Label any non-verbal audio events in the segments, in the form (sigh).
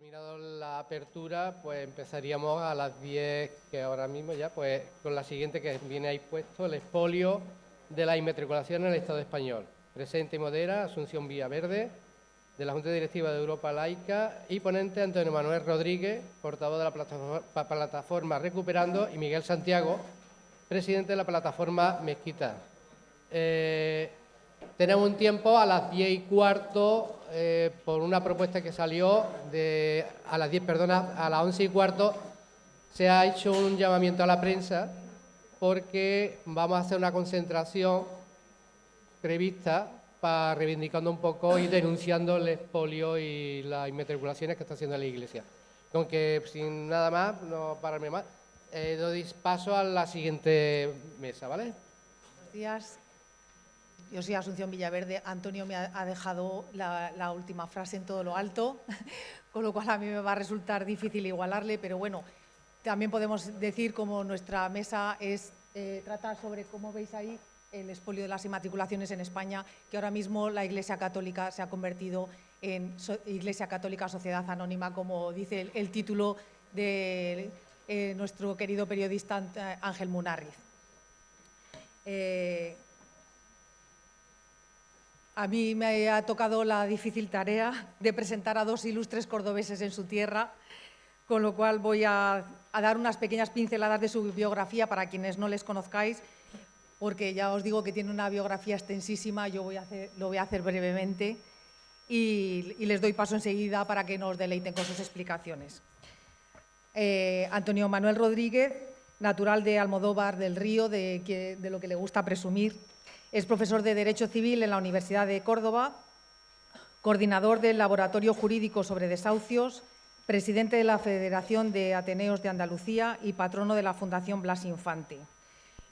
terminado la apertura, pues empezaríamos a las 10, que ahora mismo ya, pues con la siguiente que viene ahí puesto, el expolio de la inmatriculación en el Estado español. Presente y modera Asunción Verde, de la Junta Directiva de Europa Laica, y ponente Antonio Manuel Rodríguez, portavoz de la plataforma Recuperando, y Miguel Santiago, presidente de la plataforma Mezquita. Eh, tenemos un tiempo a las 10 y cuarto eh, por una propuesta que salió de, a las 10, perdona, a las 11 y cuarto se ha hecho un llamamiento a la prensa porque vamos a hacer una concentración prevista para reivindicando un poco y denunciando el expolio y las inmatriculaciones que está haciendo la Iglesia. Aunque sin nada más, no pararme más, eh, doy paso a la siguiente mesa, ¿vale? Buenos días. Yo soy Asunción Villaverde. Antonio me ha dejado la, última frase en todo lo alto, (laughs) con lo cual a mí me va a resultar difícil igualarle, pero bueno, también podemos decir como nuestra mesa es eh, tratar sobre, como veis ahí, el expolio de las inmatriculaciones en España, que ahora mismo la Iglesia Católica se ha convertido en Iglesia Católica Sociedad Anónima, como dice el, título de eh, nuestro querido periodista Ángel Munarriz. Eh, a mí me ha tocado la difícil tarea de presentar a dos ilustres cordobeses en su tierra, con lo cual voy a, dar unas pequeñas pinceladas de su biografía para quienes no les conozcáis, porque ya os digo que tiene una biografía extensísima, yo lo voy a hacer brevemente y, les doy paso enseguida para que nos deleiten con sus explicaciones. Eh, Antonio Manuel Rodríguez, natural de Almodóvar del Río, de lo que le gusta presumir, es profesor de Derecho Civil en la Universidad de Córdoba, coordinador del Laboratorio Jurídico sobre Desahucios, presidente de la Federación de Ateneos de Andalucía y patrono de la Fundación Blas Infante.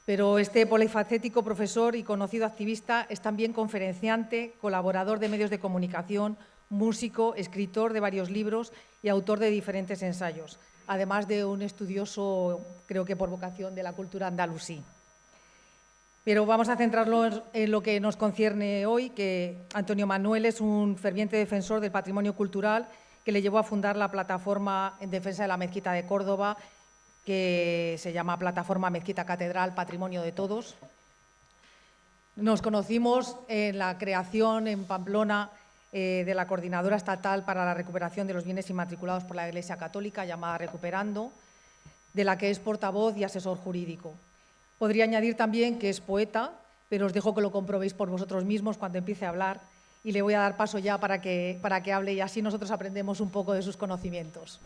Pero este polifacético profesor y conocido activista es también conferenciante, colaborador de medios de comunicación, músico, escritor de varios libros y autor de diferentes ensayos, además de un estudioso, creo que por vocación, de la cultura andalusí. Pero vamos a centrarnos en lo que nos concierne hoy, que Antonio Manuel es un ferviente defensor del patrimonio cultural que le llevó a fundar la plataforma en defensa de la mezquita de Córdoba, que se llama Plataforma Mezquita Catedral Patrimonio de Todos. Nos conocimos en la creación en Pamplona eh, de la Coordinadora Estatal para la Recuperación de los Bienes Inmatriculados por la Iglesia Católica, llamada Recuperando, de la que es portavoz y asesor jurídico. Podría añadir también que es poeta, pero os dejo que lo comprobéis por vosotros mismos cuando empiece a hablar y le voy a dar paso ya para que, para que hable y así nosotros aprendemos un poco de sus conocimientos.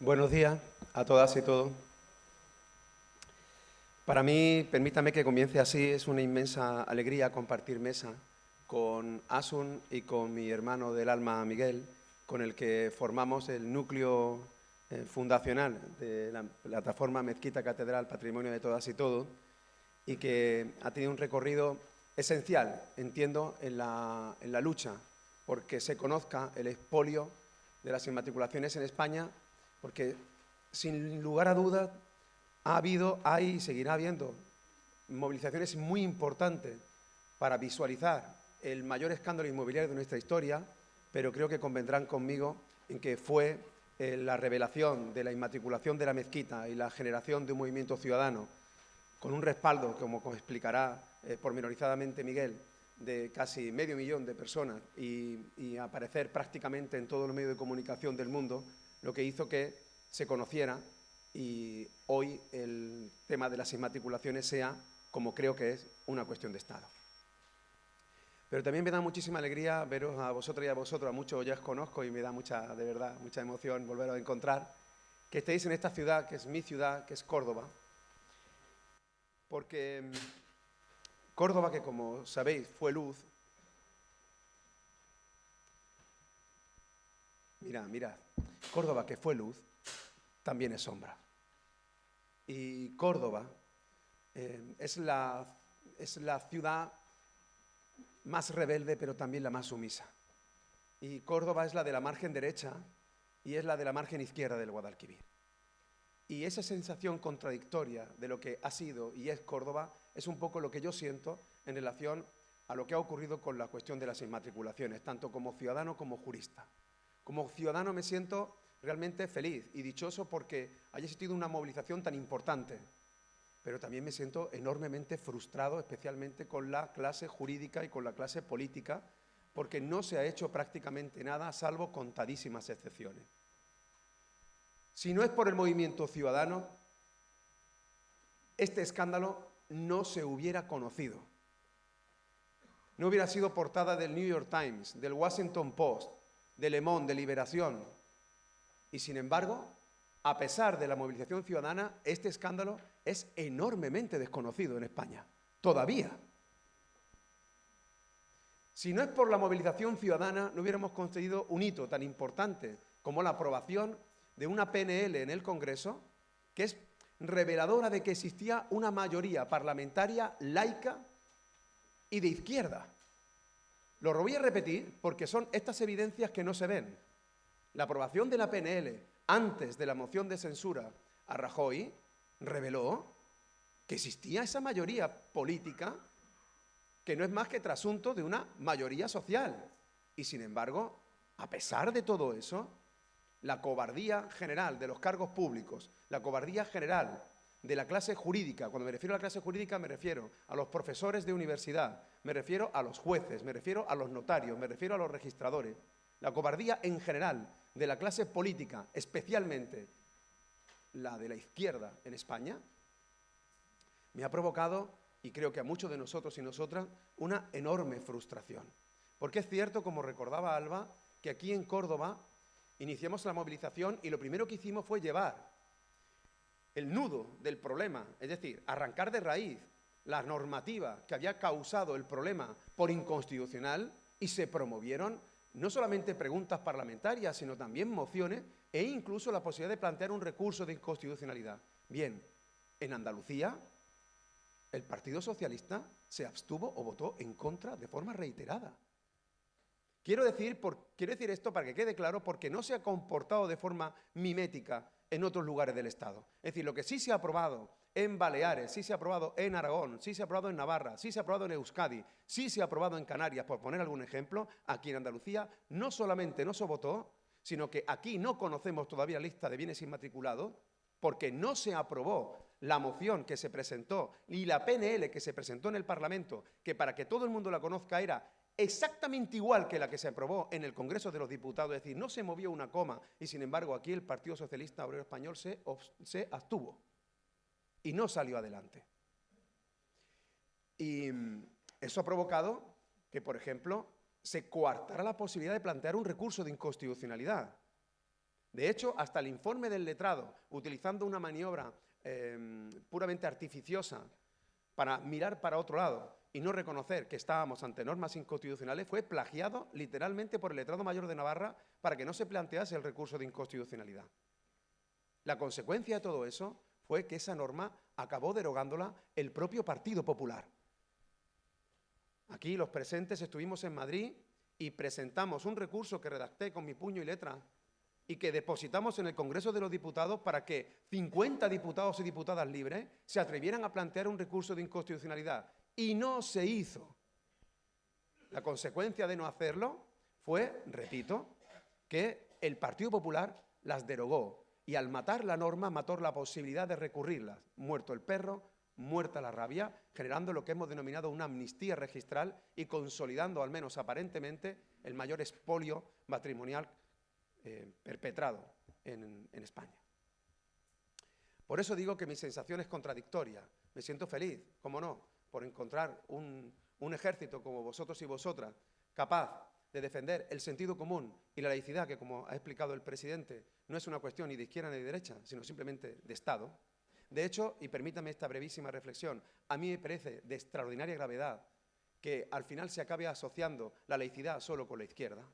Buenos días a todas y todos. Para mí, permítame que comience así, es una inmensa alegría compartir mesa con Asun y con mi hermano del alma Miguel, con el que formamos el núcleo eh, fundacional de la plataforma Mezquita Catedral Patrimonio de Todas y Todos, y que ha tenido un recorrido esencial, entiendo, en la, en la lucha porque se conozca el expolio de las inmatriculaciones en España, porque sin lugar a dudas ha habido, hay y seguirá habiendo movilizaciones muy importantes para visualizar el mayor escándalo inmobiliario de nuestra historia, pero creo que convendrán conmigo en que fue eh, la revelación de la inmatriculación de la mezquita y la generación de un movimiento ciudadano con un respaldo, como explicará eh, pormenorizadamente Miguel, de casi medio millón de personas y, y aparecer prácticamente en todos los medios de comunicación del mundo, lo que hizo que se conociera y hoy el tema de las inmatriculaciones sea, como creo que es, una cuestión de Estado. Pero también me da muchísima alegría veros a vosotros y a vosotros, a muchos ya os conozco y me da mucha, de verdad, mucha emoción volveros a encontrar, que estéis en esta ciudad, que es mi ciudad, que es Córdoba, porque mm, Córdoba, que como sabéis fue luz, mira, mira, Córdoba, que fue luz, también es sombra. Y Córdoba eh, es, la, es la ciudad más rebelde, pero también la más sumisa. Y Córdoba es la de la margen derecha y es la de la margen izquierda del Guadalquivir. Y esa sensación contradictoria de lo que ha sido y es Córdoba es un poco lo que yo siento en relación a lo que ha ocurrido con la cuestión de las inmatriculaciones, tanto como ciudadano como jurista. Como ciudadano me siento realmente feliz y dichoso porque haya existido una movilización tan importante, pero también me siento enormemente frustrado, especialmente con la clase jurídica y con la clase política, porque no se ha hecho prácticamente nada, salvo contadísimas excepciones. Si no es por el movimiento ciudadano, este escándalo no se hubiera conocido. No hubiera sido portada del New York Times, del Washington Post, de Le Monde, de Liberación. Y sin embargo, a pesar de la movilización ciudadana, este escándalo es enormemente desconocido en España. Todavía. Si no es por la movilización ciudadana, no hubiéramos conseguido un hito tan importante como la aprobación de una PNL en el Congreso, que es reveladora de que existía una mayoría parlamentaria laica y de izquierda. Lo voy a repetir porque son estas evidencias que no se ven. La aprobación de la PNL antes de la moción de censura a Rajoy reveló que existía esa mayoría política que no es más que trasunto de una mayoría social. Y sin embargo, a pesar de todo eso, la cobardía general de los cargos públicos, la cobardía general de la clase jurídica, cuando me refiero a la clase jurídica me refiero a los profesores de universidad, me refiero a los jueces, me refiero a los notarios, me refiero a los registradores, la cobardía en general de la clase política, especialmente la de la izquierda en España, me ha provocado, y creo que a muchos de nosotros y nosotras, una enorme frustración. Porque es cierto, como recordaba Alba, que aquí en Córdoba iniciamos la movilización y lo primero que hicimos fue llevar el nudo del problema, es decir, arrancar de raíz la normativa que había causado el problema por inconstitucional y se promovieron no solamente preguntas parlamentarias, sino también mociones e incluso la posibilidad de plantear un recurso de inconstitucionalidad. Bien, en Andalucía el Partido Socialista se abstuvo o votó en contra de forma reiterada. Quiero decir, quiero decir esto para que quede claro, porque no se ha comportado de forma mimética en otros lugares del Estado. Es decir, lo que sí se ha aprobado en Baleares, sí se ha aprobado en Aragón, sí se ha aprobado en Navarra, sí se ha aprobado en Euskadi, sí se ha aprobado en Canarias, por poner algún ejemplo, aquí en Andalucía, no solamente no se votó, sino que aquí no conocemos todavía la lista de bienes inmatriculados, porque no se aprobó la moción que se presentó y la PNL que se presentó en el Parlamento, que para que todo el mundo la conozca era exactamente igual que la que se aprobó en el Congreso de los Diputados, es decir, no se movió una coma y sin embargo aquí el Partido Socialista Obrero Español se, se abstuvo y no salió adelante. Y mm, eso ha provocado que, por ejemplo, se coartara la posibilidad de plantear un recurso de inconstitucionalidad. De hecho, hasta el informe del letrado, utilizando una maniobra em, puramente artificiosa para mirar para otro lado y no reconocer que estábamos ante normas inconstitucionales, fue plagiado literalmente por el letrado mayor de Navarra para que no se plantease el recurso de inconstitucionalidad. La consecuencia de todo eso fue que esa norma acabó derogándola el propio Partido Popular. Aquí los presentes estuvimos en Madrid y presentamos un recurso que redacté con mi puño y letra y que depositamos en el Congreso de los Diputados para que 50 diputados y diputadas libres se atrevieran a plantear un recurso de inconstitucionalidad. Y no se hizo. La consecuencia de no hacerlo fue, repito, que el Partido Popular las derogó y al matar la norma mató la posibilidad de recurrirlas. Muerto el perro, muerta la rabia, generando lo que hemos denominado una amnistía registral y consolidando, al menos aparentemente, el mayor expolio matrimonial eh, perpetrado en, España. Por eso digo que mi sensación es contradictoria. Me siento feliz, como no, por encontrar un ejército como vosotros y vosotras capaz de defender el sentido común y la laicidad, que como ha explicado el presidente, no es una cuestión ni de izquierda ni de derecha, sino simplemente de Estado. De hecho, y permítame esta brevísima reflexión, a mí me parece de extraordinaria gravedad que al final se acabe asociando la laicidad solo con la izquierda.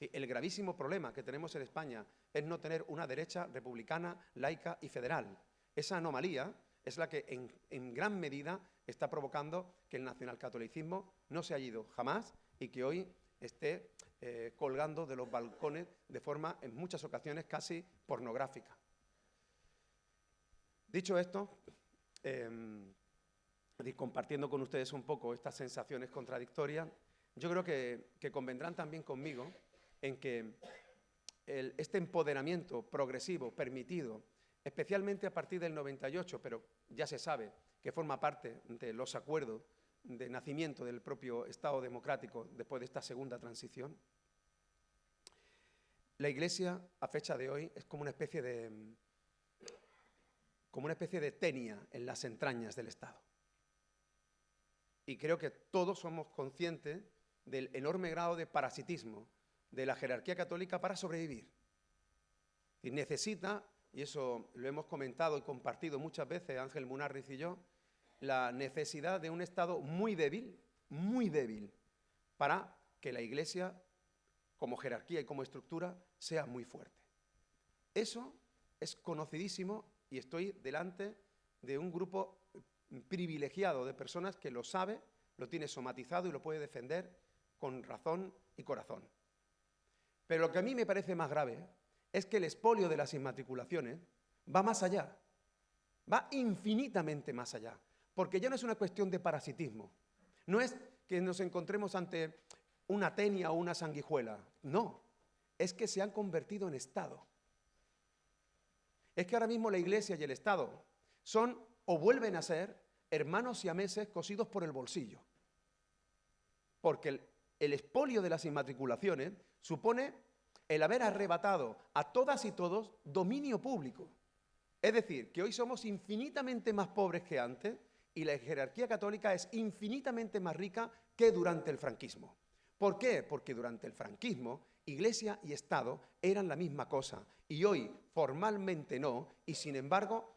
El gravísimo problema que tenemos en España es no tener una derecha republicana, laica y federal. Esa anomalía es la que en, en gran medida está provocando que el nacionalcatolicismo no se haya ido jamás y que hoy esté eh, colgando de los balcones de forma, en muchas ocasiones, casi pornográfica. Dicho esto, em, compartiendo con ustedes un poco estas sensaciones contradictorias, yo creo que, convendrán también conmigo en que este empoderamiento progresivo, permitido, especialmente a partir del 98, pero ya se sabe que forma parte de los acuerdos de nacimiento del propio Estado democrático después de esta segunda transición, la Iglesia, a fecha de hoy, es como una especie de, como una especie de tenia en las entrañas del Estado. Y creo que todos somos conscientes del enorme grado de parasitismo de la jerarquía católica para sobrevivir. Y necesita, y eso lo hemos comentado y compartido muchas veces Ángel Munarriz y yo, la necesidad de un Estado muy débil, muy débil, para que la Iglesia, como jerarquía y como estructura, sea muy fuerte. Eso es conocidísimo y estoy delante de un grupo privilegiado de personas que lo sabe, lo tiene somatizado y lo puede defender con razón y corazón. Pero lo que a mí me parece más grave es que el expolio de las inmatriculaciones va más allá, va infinitamente más allá, porque ya no es una cuestión de parasitismo, no es que nos encontremos ante una tenia o una sanguijuela, no, es que se han convertido en Estado. Es que ahora mismo la Iglesia y el Estado son o vuelven a ser hermanos siameses cosidos por el bolsillo. Porque el, el expolio de las inmatriculaciones supone el haber arrebatado a todas y todos dominio público. Es decir, que hoy somos infinitamente más pobres que antes y la jerarquía católica es infinitamente más rica que durante el franquismo. ¿Por qué? Porque durante el franquismo Iglesia y Estado eran la misma cosa y hoy formalmente no y sin embargo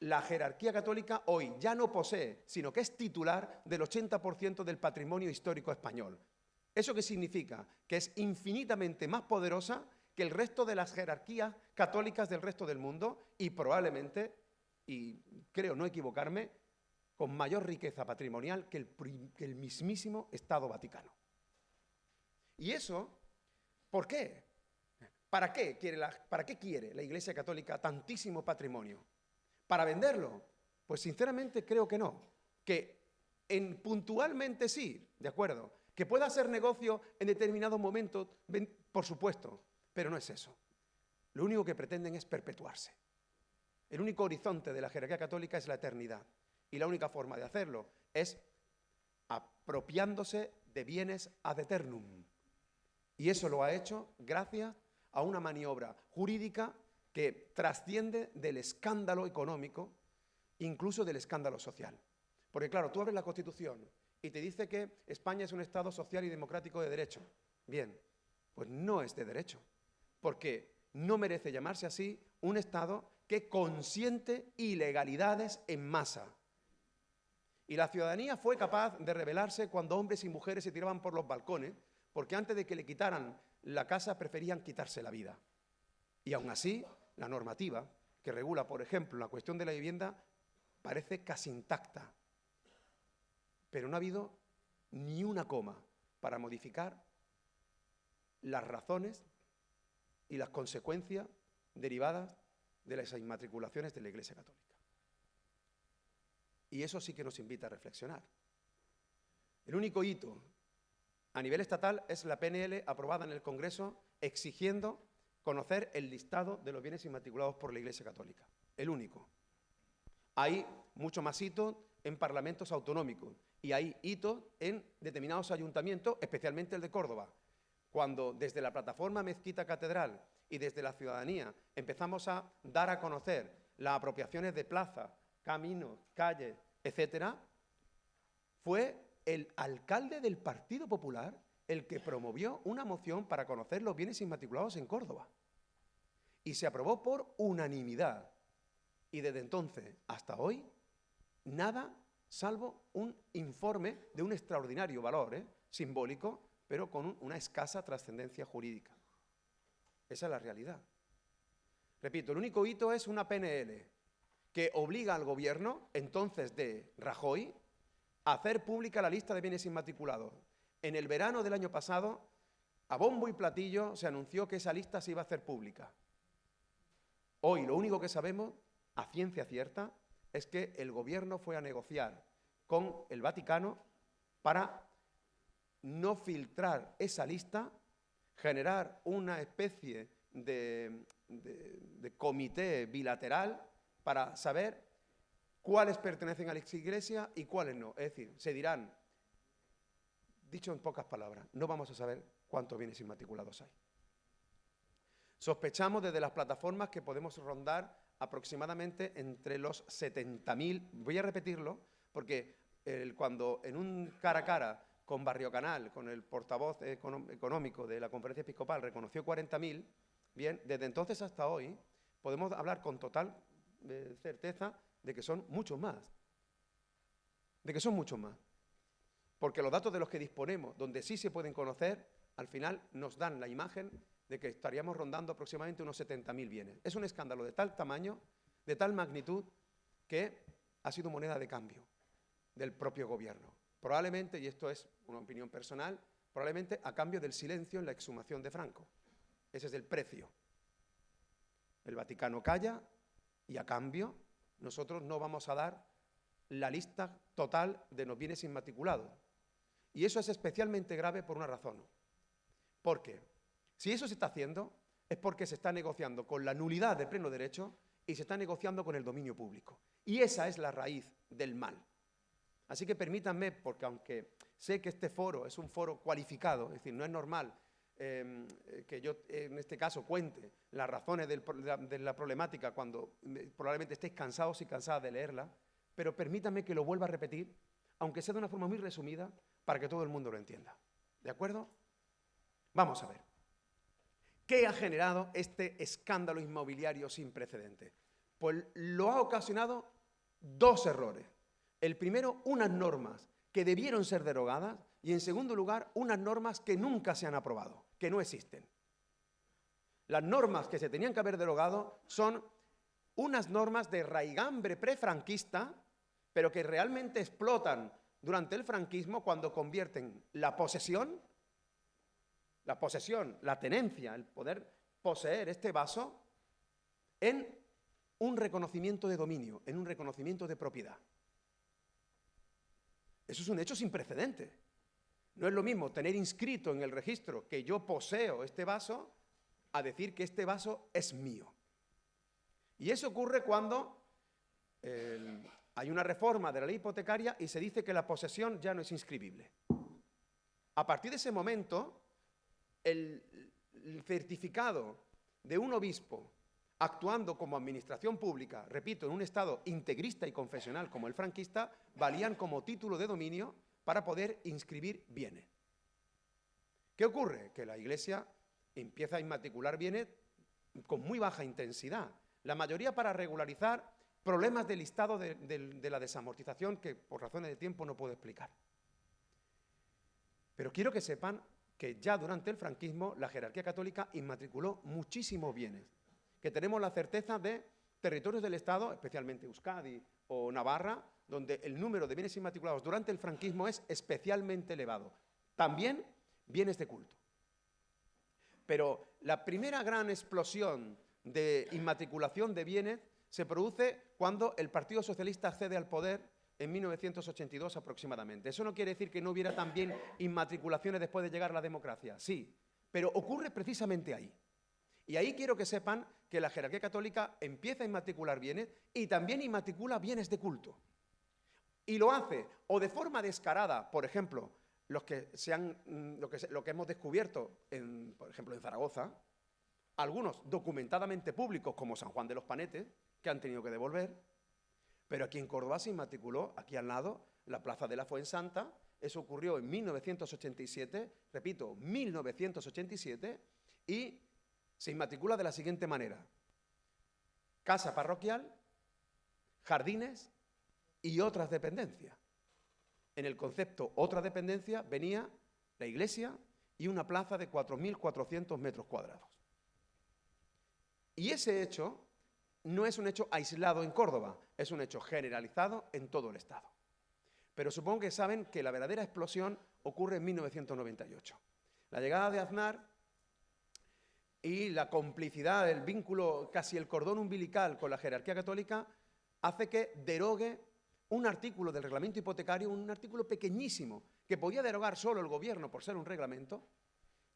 la jerarquía católica hoy ya no posee, sino que es titular del 80% del patrimonio histórico español. ¿Eso qué significa? Que es infinitamente más poderosa que el resto de las jerarquías católicas del resto del mundo y probablemente, y creo no equivocarme, con mayor riqueza patrimonial que el, mismísimo Estado Vaticano. Y eso, ¿por qué? ¿Para qué, quiere la, ¿Para qué quiere Iglesia Católica tantísimo patrimonio? ¿Para venderlo? Pues sinceramente creo que no. Que en, puntualmente sí, de acuerdo. Que pueda hacer negocio en determinados momentos, por supuesto, pero no es eso. Lo único que pretenden es perpetuarse. El único horizonte de la jerarquía católica es la eternidad. Y la única forma de hacerlo es apropiándose de bienes ad eternum. Y eso lo ha hecho gracias a una maniobra jurídica que trasciende del escándalo económico, incluso del escándalo social. Porque claro, tú abres la Constitución y te dice que España es un Estado social y democrático de derecho. Bien, pues no es de derecho, porque no merece llamarse así un Estado que consiente ilegalidades en masa. Y la ciudadanía fue capaz de rebelarse cuando hombres y mujeres se tiraban por los balcones, porque antes de que le quitaran la casa preferían quitarse la vida. Y aún así, la normativa que regula, por ejemplo, la cuestión de la vivienda parece casi intacta, pero no ha habido ni una coma para modificar las razones y las consecuencias derivadas de las inmatriculaciones de la Iglesia Católica. Y eso sí que nos invita a reflexionar. El único hito a nivel estatal es la PNL aprobada en el Congreso exigiendo conocer el listado de los bienes inmatriculados por la Iglesia Católica, el único. Hay mucho más hitos en parlamentos autonómicos y hay hitos en determinados ayuntamientos, especialmente el de Córdoba. Cuando desde la plataforma Mezquita Catedral y desde la ciudadanía empezamos a dar a conocer las apropiaciones de plaza, caminos, calles, etcétera, fue el alcalde del Partido Popular el que promovió una moción para conocer los bienes inmatriculados en Córdoba y se aprobó por unanimidad. Y desde entonces hasta hoy, nada salvo un informe de un extraordinario valor ¿eh? simbólico, pero con una escasa trascendencia jurídica. Esa es la realidad. Repito, el único hito es una PNL que obliga al gobierno, entonces de Rajoy, a hacer pública la lista de bienes inmatriculados. En el verano del año pasado, a bombo y platillo se anunció que esa lista se iba a hacer pública. Hoy lo único que sabemos a ciencia cierta es que el gobierno fue a negociar con el Vaticano para no filtrar esa lista, generar una especie de, comité bilateral para saber cuáles pertenecen a la iglesia y cuáles no. Es decir, se dirán, dicho en pocas palabras, no vamos a saber cuántos bienes inmatriculados hay. Sospechamos desde las plataformas que podemos rondar aproximadamente entre los 70.000, voy a repetirlo, porque cuando en un cara a cara con Barrio Canal, con el portavoz económico de la conferencia episcopal, reconoció 40.000, bien, desde entonces hasta hoy podemos hablar con total certeza de que son muchos más, de que son muchos más. Porque los datos de los que disponemos, donde sí se pueden conocer, al final nos dan la imagen de que estaríamos rondando aproximadamente unos 70.000 bienes. Es un escándalo de tal tamaño, de tal magnitud, que ha sido moneda de cambio del propio gobierno. Probablemente, y esto es una opinión personal, probablemente a cambio del silencio en la exhumación de Franco. Ese es el precio. El Vaticano calla y a cambio nosotros no vamos a dar la lista total de los bienes inmatriculados. Y eso es especialmente grave por una razón. ¿Por qué? Si eso se está haciendo, es porque se está negociando con la nulidad de pleno derecho y se está negociando con el dominio público. Y esa es la raíz del mal. Así que permítanme, porque aunque sé que este foro es un foro cualificado, es decir, no es normal em, que yo en este caso cuente las razones de la problemática cuando eh, probablemente estéis cansados y cansadas de leerla, pero permítanme que lo vuelva a repetir, aunque sea de una forma muy resumida, para que todo el mundo lo entienda. ¿De acuerdo? Vamos a ver. ¿Qué ha generado este escándalo inmobiliario sin precedentes? Pues lo ha ocasionado dos errores. El primero, unas normas que debieron ser derogadas y en segundo lugar, unas normas que nunca se han aprobado, que no existen. Las normas que se tenían que haber derogado son unas normas de raigambre prefranquista, pero que realmente explotan durante el franquismo cuando convierten la posesión la posesión, la tenencia, el poder poseer este vaso en un reconocimiento de dominio, en un reconocimiento de propiedad. Eso es un hecho sin precedente. No es lo mismo tener inscrito en el registro que yo poseo este vaso a decir que este vaso es mío. Y eso ocurre cuando hay una reforma de la ley hipotecaria y se dice que la posesión ya no es inscribible. A partir de ese momento, el, certificado de un obispo actuando como administración pública, repito, en un estado integrista y confesional como el franquista, valían como título de dominio para poder inscribir bienes. ¿Qué ocurre? Que la Iglesia empieza a inmatricular bienes con muy baja intensidad, la mayoría para regularizar problemas del estado de, de la desamortización que por razones de tiempo no puedo explicar. Pero quiero que sepan que ya durante el franquismo la jerarquía católica inmatriculó muchísimos bienes, que tenemos la certeza de territorios del Estado, especialmente Euskadi o Navarra, donde el número de bienes inmatriculados durante el franquismo es especialmente elevado. También bienes de culto. Pero la primera gran explosión de inmatriculación de bienes se produce cuando el Partido Socialista accede al poder en 1982 aproximadamente. Eso no quiere decir que no hubiera también inmatriculaciones después de llegar la democracia, sí, pero ocurre precisamente ahí. Y ahí quiero que sepan que la jerarquía católica empieza a inmatricular bienes y también inmatricula bienes de culto. Y lo hace o de forma descarada, por ejemplo, los que mm, lo, que, lo que hemos descubierto, en, por ejemplo, en Zaragoza, algunos documentadamente públicos como San Juan de los Panetes, que han tenido que devolver, pero aquí en Córdoba se inmatriculó, aquí al lado, la Plaza de la Fuensanta. Eso ocurrió en 1987, repito, 1987, y se inmatricula de la siguiente manera. Casa parroquial, jardines y otras dependencias. En el concepto otra dependencia venía la iglesia y una plaza de 4.400 metros cuadrados. Y ese hecho no es un hecho aislado en Córdoba, es un hecho generalizado en todo el Estado. Pero supongo que saben que la verdadera explosión ocurre en 1998. La llegada de Aznar y la complicidad, el vínculo, casi el cordón umbilical con la jerarquía católica, hace que derogue un artículo del reglamento hipotecario, un artículo pequeñísimo, que podía derogar solo el gobierno por ser un reglamento,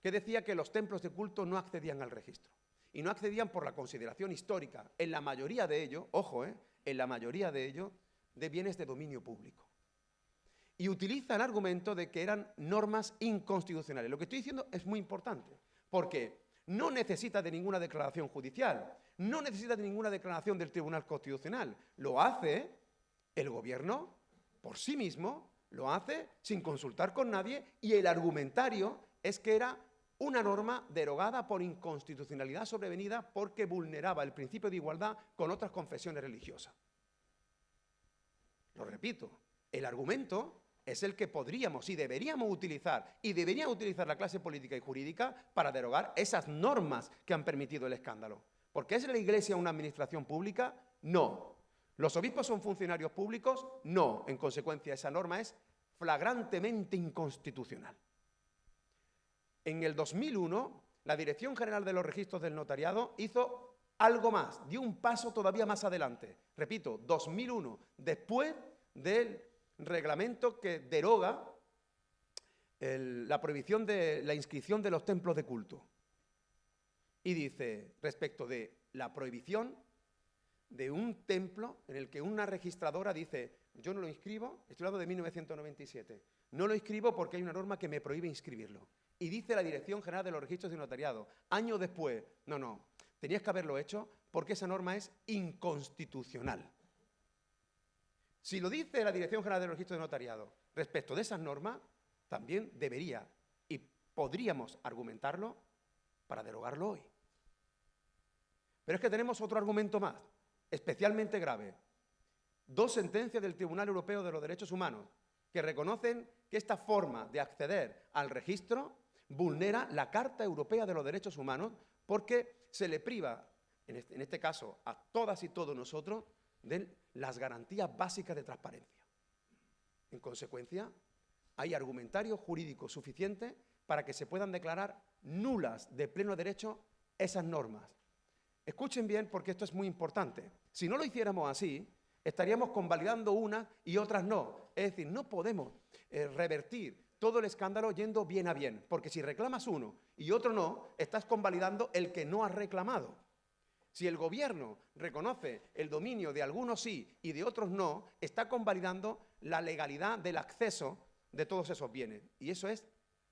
que decía que los templos de culto no accedían al registro. Y no accedían por la consideración histórica, en la mayoría de ellos, ojo, eh, en la mayoría de ellos, de bienes de dominio público. Y utiliza el argumento de que eran normas inconstitucionales. Lo que estoy diciendo es muy importante, porque no necesita de ninguna declaración judicial, no necesita de ninguna declaración del Tribunal Constitucional. Lo hace el Gobierno por sí mismo, lo hace sin consultar con nadie y el argumentario es que era una norma derogada por inconstitucionalidad sobrevenida porque vulneraba el principio de igualdad con otras confesiones religiosas. Lo repito, el argumento es el que podríamos y deberíamos utilizar, y debería utilizar la clase política y jurídica para derogar esas normas que han permitido el escándalo. ¿Porque es la Iglesia una administración pública? No. ¿Los obispos son funcionarios públicos? No. En consecuencia, esa norma es flagrantemente inconstitucional. En el 2001, la Dirección General de los Registros del Notariado hizo algo más, dio un paso todavía más adelante. Repito, 2001, después del reglamento que deroga la prohibición de la inscripción de los templos de culto. Y dice, respecto de la prohibición de un templo en el que una registradora dice, yo no lo inscribo, estoy hablando de 1997, no lo inscribo porque hay una norma que me prohíbe inscribirlo. Y dice la Dirección General de los Registros de Notariado, años después, no, no, tenías que haberlo hecho porque esa norma es inconstitucional. Si lo dice la Dirección General del Registro de Notariado respecto de esas normas, también debería y podríamos argumentarlo para derogarlo hoy. Pero es que tenemos otro argumento más, especialmente grave. Dos sentencias del Tribunal Europeo de los Derechos Humanos que reconocen que esta forma de acceder al registro vulnera la Carta Europea de los Derechos Humanos porque se le priva, en este, en este caso, a todas y todos nosotros, de las garantías básicas de transparencia. En consecuencia, hay argumentario jurídico suficiente para que se puedan declarar nulas de pleno derecho esas normas. Escuchen bien porque esto es muy importante. Si no lo hiciéramos así, estaríamos convalidando unas y otras no. Es decir, no podemos eh, revertir todo el escándalo yendo bien a bien, porque si reclamas uno y otro no, estás convalidando el que no has reclamado. Si el gobierno reconoce el dominio de algunos sí y de otros no, está convalidando la legalidad del acceso de todos esos bienes. Y eso es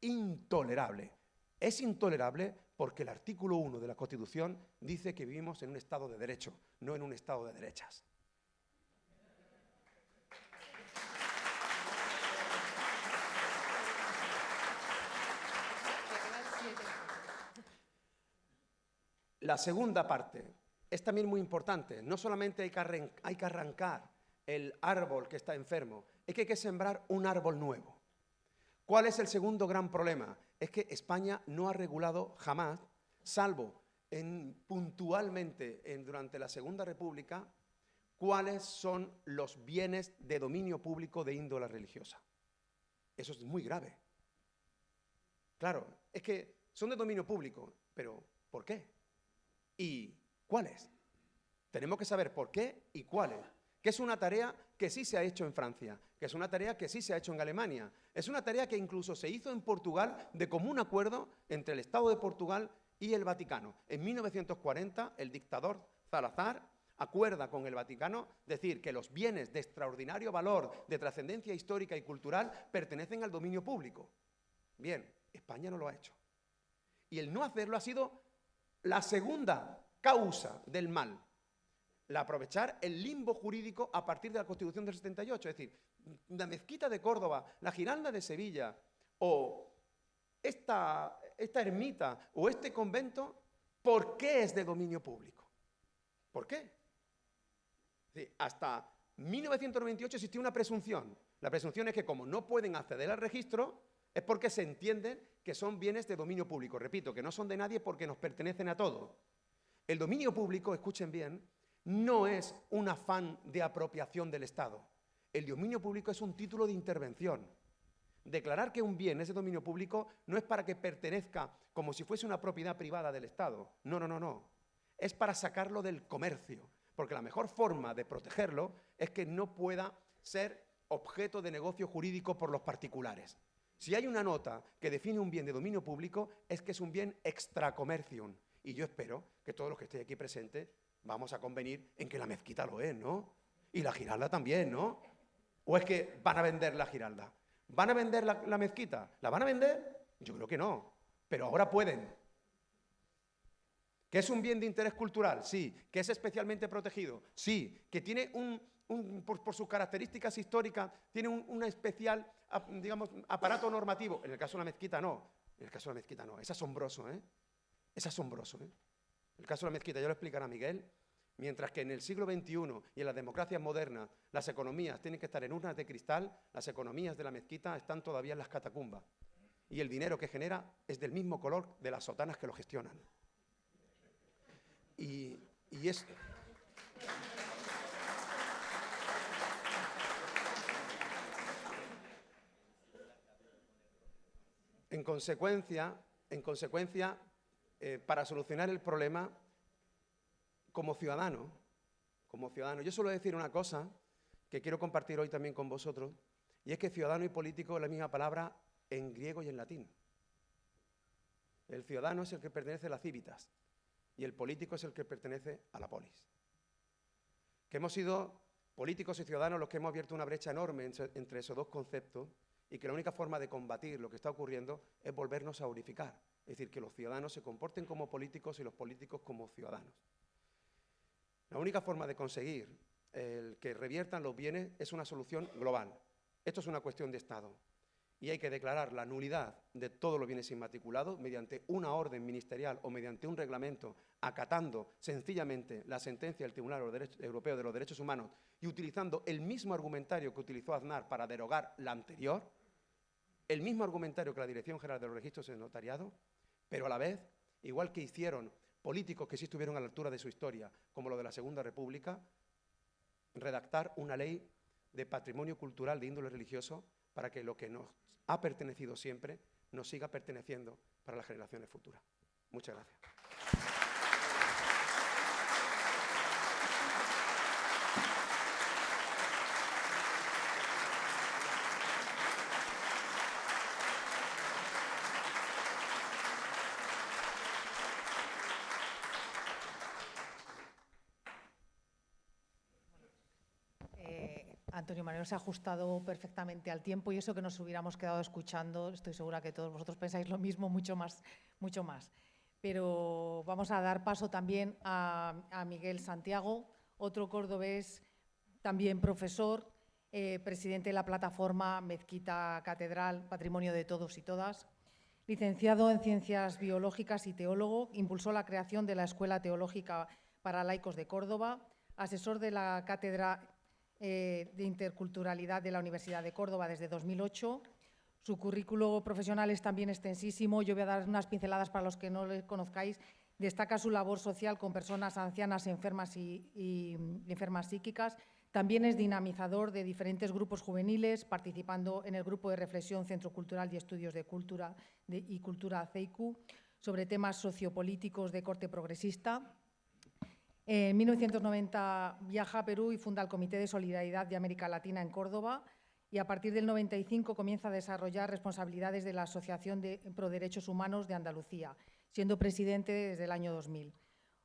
intolerable. Es intolerable porque el artículo 1 de la Constitución dice que vivimos en un Estado de derecho, no en un Estado de derechas. La segunda parte es también muy importante. No solamente hay que, arrancar el árbol que está enfermo, es que hay que sembrar un árbol nuevo. ¿Cuál es el segundo gran problema? Es que España no ha regulado jamás, salvo en, puntualmente durante la Segunda República, cuáles son los bienes de dominio público de índole religiosa. Eso es muy grave. Claro, es que son de dominio público, pero ¿por qué? y cuáles. Tenemos que saber por qué y cuáles. Que es una tarea que sí se ha hecho en Francia, que es una tarea que sí se ha hecho en Alemania, es una tarea que incluso se hizo en Portugal de común acuerdo entre el Estado de Portugal y el Vaticano. En 1940, el dictador Salazar acuerda con el Vaticano decir que los bienes de extraordinario valor, de trascendencia histórica y cultural, pertenecen al dominio público. Bien, España no lo ha hecho. Y el no hacerlo ha sido la segunda causa del mal, la aprovechar el limbo jurídico a partir de la Constitución del 78, es decir, la mezquita de Córdoba, la Giralda de Sevilla o esta, esta ermita o este convento, ¿por qué es de dominio público? ¿Por qué? hasta 1998 existía una presunción. La presunción es que como no pueden acceder al registro, es porque se entienden que son bienes de dominio público. Repito, que no son de nadie porque nos pertenecen a todos. El dominio público, escuchen bien, no es un afán de apropiación del Estado. El dominio público es un título de intervención. Declarar que un bien es de dominio público no es para que pertenezca como si fuese una propiedad privada del Estado. No, no, no, no. Es para sacarlo del comercio, porque la mejor forma de protegerlo es que no pueda ser objeto de negocio jurídico por los particulares. Si hay una nota que define un bien de dominio público, es que es un bien extracomercium. Y yo espero que todos los que estén aquí presentes vamos a convenir en que la mezquita lo es, ¿no? Y la giralda también, ¿no? ¿O es que van a vender la giralda? ¿Van a vender la, mezquita? ¿La van a vender? Yo creo que no, pero ahora pueden. ¿Que es un bien de interés cultural? Sí. ¿Que es especialmente protegido? Sí. ¿Que tiene un, por, sus características históricas, tiene un, especial, digamos, aparato normativo? En el caso de la mezquita no. En el caso de la mezquita no. Es asombroso, ¿eh? Es asombroso, ¿eh? El caso de la mezquita, ya lo explicará Miguel, Mientras que en el siglo XXI y en las democracias modernas las economías tienen que estar en urnas de cristal, las economías de la mezquita están todavía en las catacumbas. Y el dinero que genera es del mismo color de las sotanas que lo gestionan. Y, y es... En consecuencia, en consecuencia eh, para solucionar el problema, como ciudadano, como ciudadano, yo suelo decir una cosa que quiero compartir hoy también con vosotros, y es que ciudadano y político es la misma palabra en griego y en latín. El ciudadano es el que pertenece a las cívitas y el político es el que pertenece a la polis. Que hemos sido políticos y ciudadanos los que hemos abierto una brecha enorme entre esos dos conceptos y que la única forma de combatir lo que está ocurriendo es volvernos a unificar. Es decir, que los ciudadanos se comporten como políticos y los políticos como ciudadanos. La única forma de conseguir que reviertan los bienes es una solución global. Esto es una cuestión de Estado. Y hay que declarar la nulidad de todos los bienes inmatriculados mediante una orden ministerial o mediante un reglamento, acatando sencillamente la sentencia del Tribunal Europeo de los Derechos Humanos y utilizando el mismo argumentario que utilizó Aznar para derogar la anterior, el mismo argumentario que la Dirección General de los Registros de Notariado, pero a la vez, igual que hicieron políticos que sí estuvieron a la altura de su historia, como lo de la Segunda República, redactar una ley de patrimonio cultural de índole religioso para que lo que nos ha pertenecido siempre nos siga perteneciendo para las generaciones futuras. Muchas gracias. Antonio Manuel se ha ajustado perfectamente al tiempo y eso que nos hubiéramos quedado escuchando, estoy segura que todos vosotros pensáis lo mismo, mucho más. Mucho más. Pero vamos a dar paso también a, Miguel Santiago, otro cordobés, también profesor, eh, presidente de la plataforma Mezquita Catedral, Patrimonio de Todos y Todas. Licenciado en Ciencias Biológicas y teólogo, impulsó la creación de la Escuela Teológica para Laicos de Córdoba, asesor de la Cátedra eh, de Interculturalidad de la Universidad de Córdoba desde 2008. Su currículo profesional es también extensísimo. Yo voy a dar unas pinceladas para los que no le conozcáis. Destaca su labor social con personas ancianas enfermas y, enfermas psíquicas. También es dinamizador de diferentes grupos juveniles, participando en el grupo de reflexión Centro Cultural y Estudios de Cultura y Cultura CEICU sobre temas sociopolíticos de corte progresista. En 1990 viaja a Perú y funda el Comité de Solidaridad de América Latina en Córdoba y a partir del 95 comienza a desarrollar responsabilidades de la Asociación de Pro Derechos Humanos de Andalucía, siendo presidente desde el año 2000.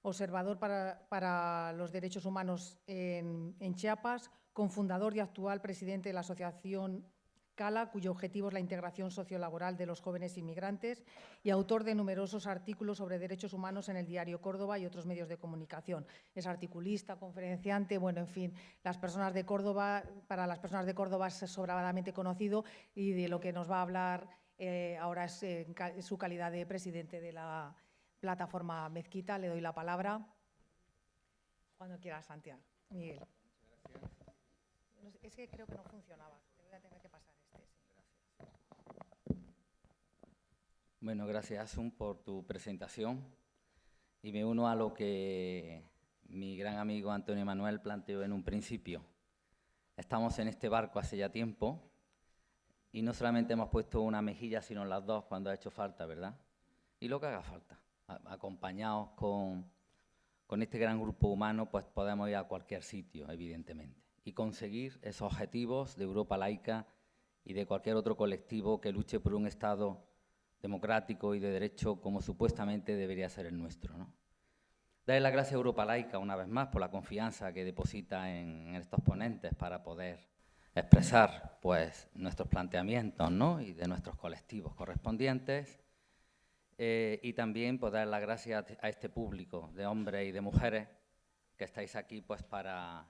Observador para, los derechos humanos en, en Chiapas, cofundador y actual presidente de la Asociación Cala, cuyo objetivo es la integración sociolaboral de los jóvenes inmigrantes, y autor de numerosos artículos sobre derechos humanos en el diario Córdoba y otros medios de comunicación. Es articulista, conferenciante, bueno, en fin, las personas de Córdoba, para las personas de Córdoba es sobradamente conocido y de lo que nos va a hablar eh, ahora es su calidad de presidente de la plataforma Mezquita. Le doy la palabra. Cuando quiera, Santiago. Miguel. Es que creo que no funcionaba. Te voy a tener que pasar. Bueno, gracias Asun por tu presentación y me uno a lo que mi gran amigo Antonio Manuel planteó en un principio. Estamos en este barco hace ya tiempo y no solamente hemos puesto una mejilla, sino las dos cuando ha hecho falta, ¿verdad? Y lo que haga falta. acompañados con, con este gran grupo humano, pues podemos ir a cualquier sitio, evidentemente, y conseguir esos objetivos de Europa laica y de cualquier otro colectivo que luche por un Estado democrático y de derecho como supuestamente debería ser el nuestro. ¿no? Darle las gracias a Europa Laica una vez más por la confianza que deposita en, estos ponentes para poder expresar pues, nuestros planteamientos ¿no? y de nuestros colectivos correspondientes. Eh, y también pues, dar las gracias a este público de hombres y de mujeres que estáis aquí pues, para,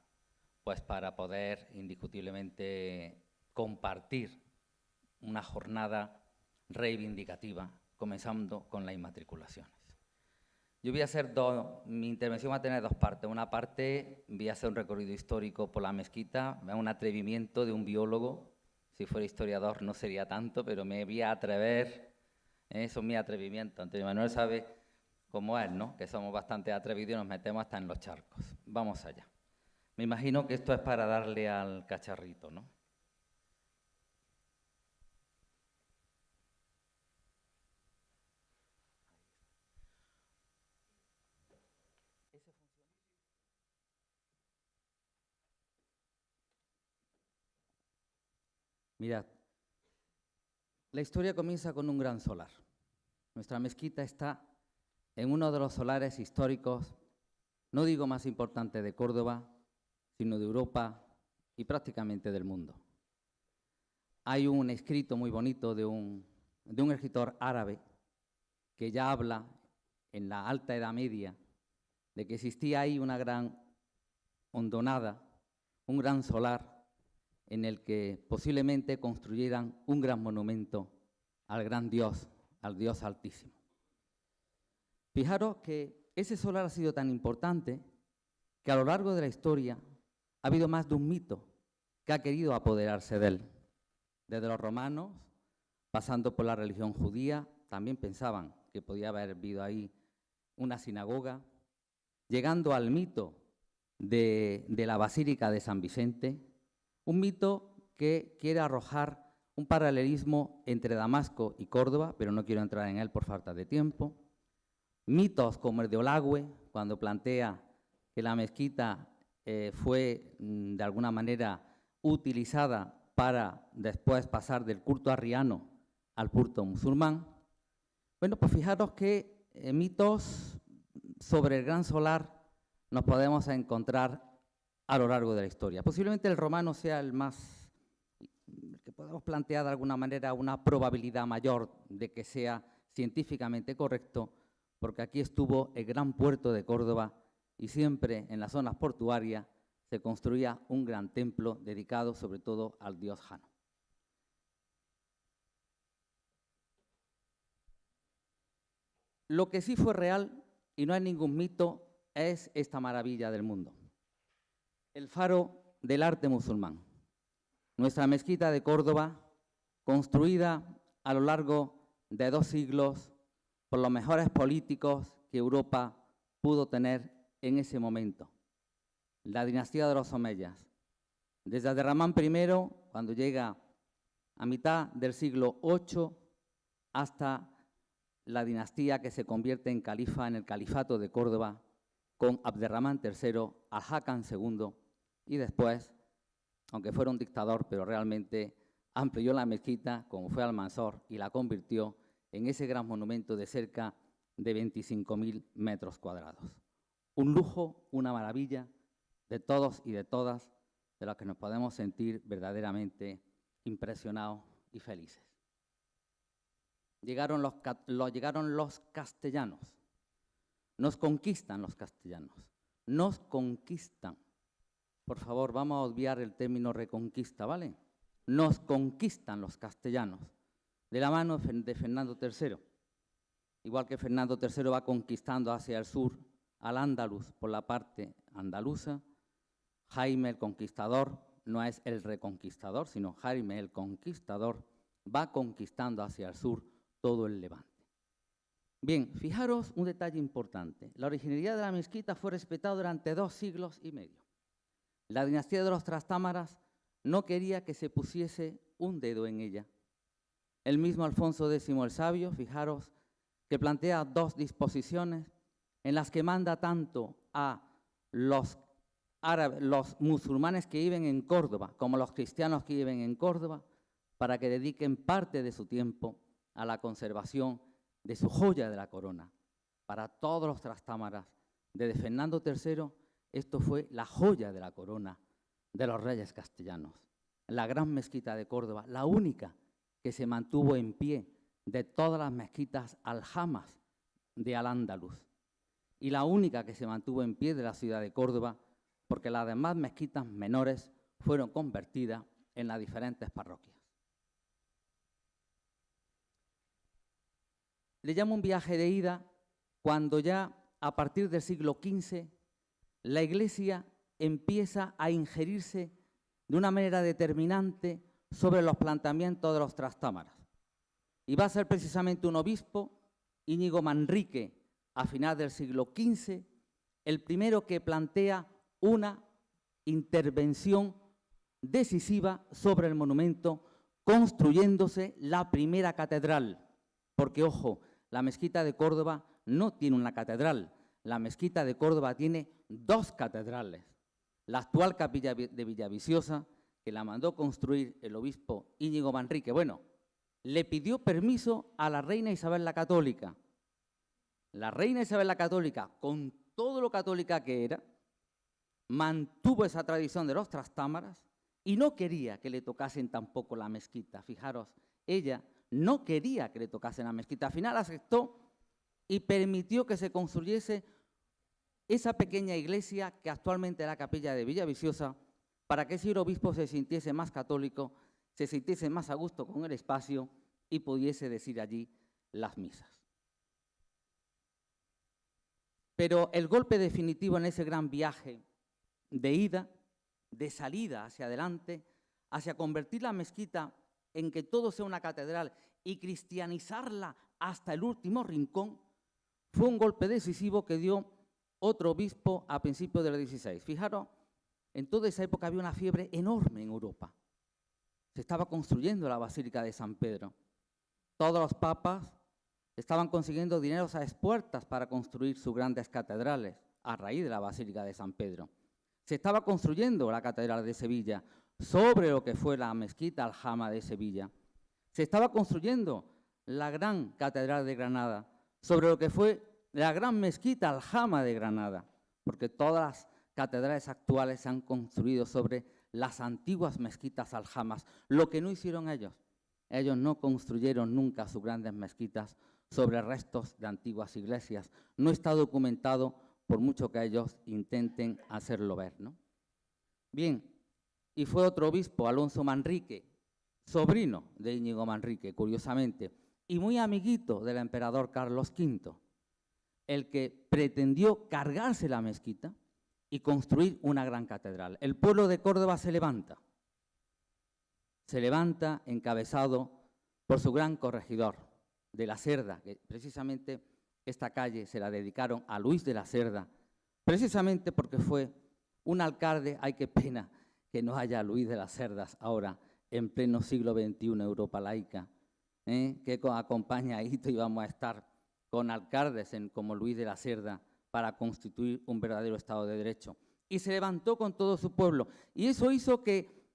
pues, para poder indiscutiblemente compartir una jornada reivindicativa, comenzando con las inmatriculaciones. Yo voy a hacer dos, mi intervención va a tener dos partes. Una parte voy a hacer un recorrido histórico por la mezquita, un atrevimiento de un biólogo. Si fuera historiador no sería tanto, pero me voy a atrever, eso es mi atrevimiento. Antonio Manuel sabe cómo es, ¿no? Que somos bastante atrevidos y nos metemos hasta en los charcos. Vamos allá. Me imagino que esto es para darle al cacharrito, ¿no? Mirad, la historia comienza con un gran solar. Nuestra mezquita está en uno de los solares históricos, no digo más importante de Córdoba, sino de Europa y prácticamente del mundo. Hay un escrito muy bonito de un, de un escritor árabe que ya habla en la alta Edad Media de que existía ahí una gran hondonada, un gran solar en el que posiblemente construyeran un gran monumento al gran Dios, al Dios Altísimo. Fijaros que ese solar ha sido tan importante que a lo largo de la historia ha habido más de un mito que ha querido apoderarse de él. Desde los romanos, pasando por la religión judía, también pensaban que podía haber habido ahí una sinagoga, llegando al mito de, de la Basílica de San Vicente, un mito que quiere arrojar un paralelismo entre Damasco y Córdoba, pero no quiero entrar en él por falta de tiempo. Mitos como el de Olagüe, cuando plantea que la mezquita eh, fue mm, de alguna manera utilizada para después pasar del culto arriano al culto musulmán. Bueno, pues fijaros que eh, mitos sobre el gran solar nos podemos encontrar a lo largo de la historia. Posiblemente el romano sea el más, que podemos plantear de alguna manera una probabilidad mayor de que sea científicamente correcto, porque aquí estuvo el gran puerto de Córdoba y siempre en las zonas portuarias se construía un gran templo dedicado sobre todo al dios Jano. Lo que sí fue real, y no hay ningún mito, es esta maravilla del mundo el faro del arte musulmán. Nuestra mezquita de Córdoba, construida a lo largo de dos siglos por los mejores políticos que Europa pudo tener en ese momento, la dinastía de los Omeyas. Desde Abderramán I, cuando llega a mitad del siglo VIII, hasta la dinastía que se convierte en califa en el califato de Córdoba, con Abderramán III, al II, y después, aunque fuera un dictador, pero realmente amplió la mezquita, como fue Almanzor, y la convirtió en ese gran monumento de cerca de 25.000 metros cuadrados. Un lujo, una maravilla de todos y de todas, de los que nos podemos sentir verdaderamente impresionados y felices. Llegaron los, llegaron los castellanos, nos conquistan los castellanos, nos conquistan. Por favor, vamos a obviar el término reconquista, ¿vale? Nos conquistan los castellanos de la mano de Fernando III. Igual que Fernando III va conquistando hacia el sur al Andaluz por la parte andaluza, Jaime el Conquistador no es el reconquistador, sino Jaime el Conquistador va conquistando hacia el sur todo el Levante. Bien, fijaros un detalle importante. La originalidad de la mezquita fue respetada durante dos siglos y medio. La dinastía de los Trastámaras no quería que se pusiese un dedo en ella, el mismo Alfonso X el Sabio, fijaros, que plantea dos disposiciones en las que manda tanto a los musulmanes que viven en Córdoba, como los cristianos que viven en Córdoba, para que dediquen parte de su tiempo a la conservación de su joya de la corona. Para todos los trastámaras, desde Fernando III, esto fue la joya de la corona de los reyes castellanos. La gran mezquita de Córdoba, la única que se mantuvo en pie de todas las mezquitas aljamas de Al-Ándalus y la única que se mantuvo en pie de la ciudad de Córdoba porque las demás mezquitas menores fueron convertidas en las diferentes parroquias. Le llamo un viaje de ida cuando ya a partir del siglo XV la Iglesia empieza a ingerirse de una manera determinante sobre los planteamientos de los trastámaras. Y va a ser precisamente un obispo, Íñigo Manrique, a final del siglo XV, el primero que plantea una intervención decisiva sobre el monumento, construyéndose la primera catedral. Porque, ojo, la mezquita de Córdoba no tiene una catedral, la mezquita de Córdoba tiene dos catedrales. La actual capilla de Villaviciosa, que la mandó construir el obispo Íñigo Manrique, bueno, le pidió permiso a la reina Isabel la Católica. La reina Isabel la Católica, con todo lo católica que era, mantuvo esa tradición de los trastámaras y no quería que le tocasen tampoco la mezquita. Fijaros, ella no quería que le tocasen la mezquita. Al final aceptó y permitió que se construyese esa pequeña iglesia que actualmente es la capilla de Villaviciosa para que ese obispo se sintiese más católico se sintiese más a gusto con el espacio y pudiese decir allí las misas. Pero el golpe definitivo en ese gran viaje de ida, de salida hacia adelante, hacia convertir la mezquita en que todo sea una catedral y cristianizarla hasta el último rincón, fue un golpe decisivo que dio otro obispo a principios del 16. Fijaros, en toda esa época había una fiebre enorme en Europa se estaba construyendo la Basílica de San Pedro. Todos los papas estaban consiguiendo dineros a expuertas para construir sus grandes catedrales a raíz de la Basílica de San Pedro. Se estaba construyendo la Catedral de Sevilla sobre lo que fue la mezquita Aljama de Sevilla. Se estaba construyendo la gran Catedral de Granada sobre lo que fue la gran mezquita Aljama de Granada, porque todas las catedrales actuales se han construido sobre las antiguas mezquitas aljamas, lo que no hicieron ellos. Ellos no construyeron nunca sus grandes mezquitas sobre restos de antiguas iglesias. No está documentado por mucho que ellos intenten hacerlo ver. ¿no? Bien, y fue otro obispo, Alonso Manrique, sobrino de Íñigo Manrique, curiosamente, y muy amiguito del emperador Carlos V, el que pretendió cargarse la mezquita y construir una gran catedral. El pueblo de Córdoba se levanta, se levanta encabezado por su gran corregidor de la Cerda, que precisamente esta calle se la dedicaron a Luis de la Cerda, precisamente porque fue un alcalde, ay qué pena que no haya Luis de las Cerdas ahora, en pleno siglo XXI, Europa laica, ¿eh? que acompaña a Hito y vamos a estar con alcaldes como Luis de la Cerda, para constituir un verdadero Estado de Derecho. Y se levantó con todo su pueblo. Y eso hizo que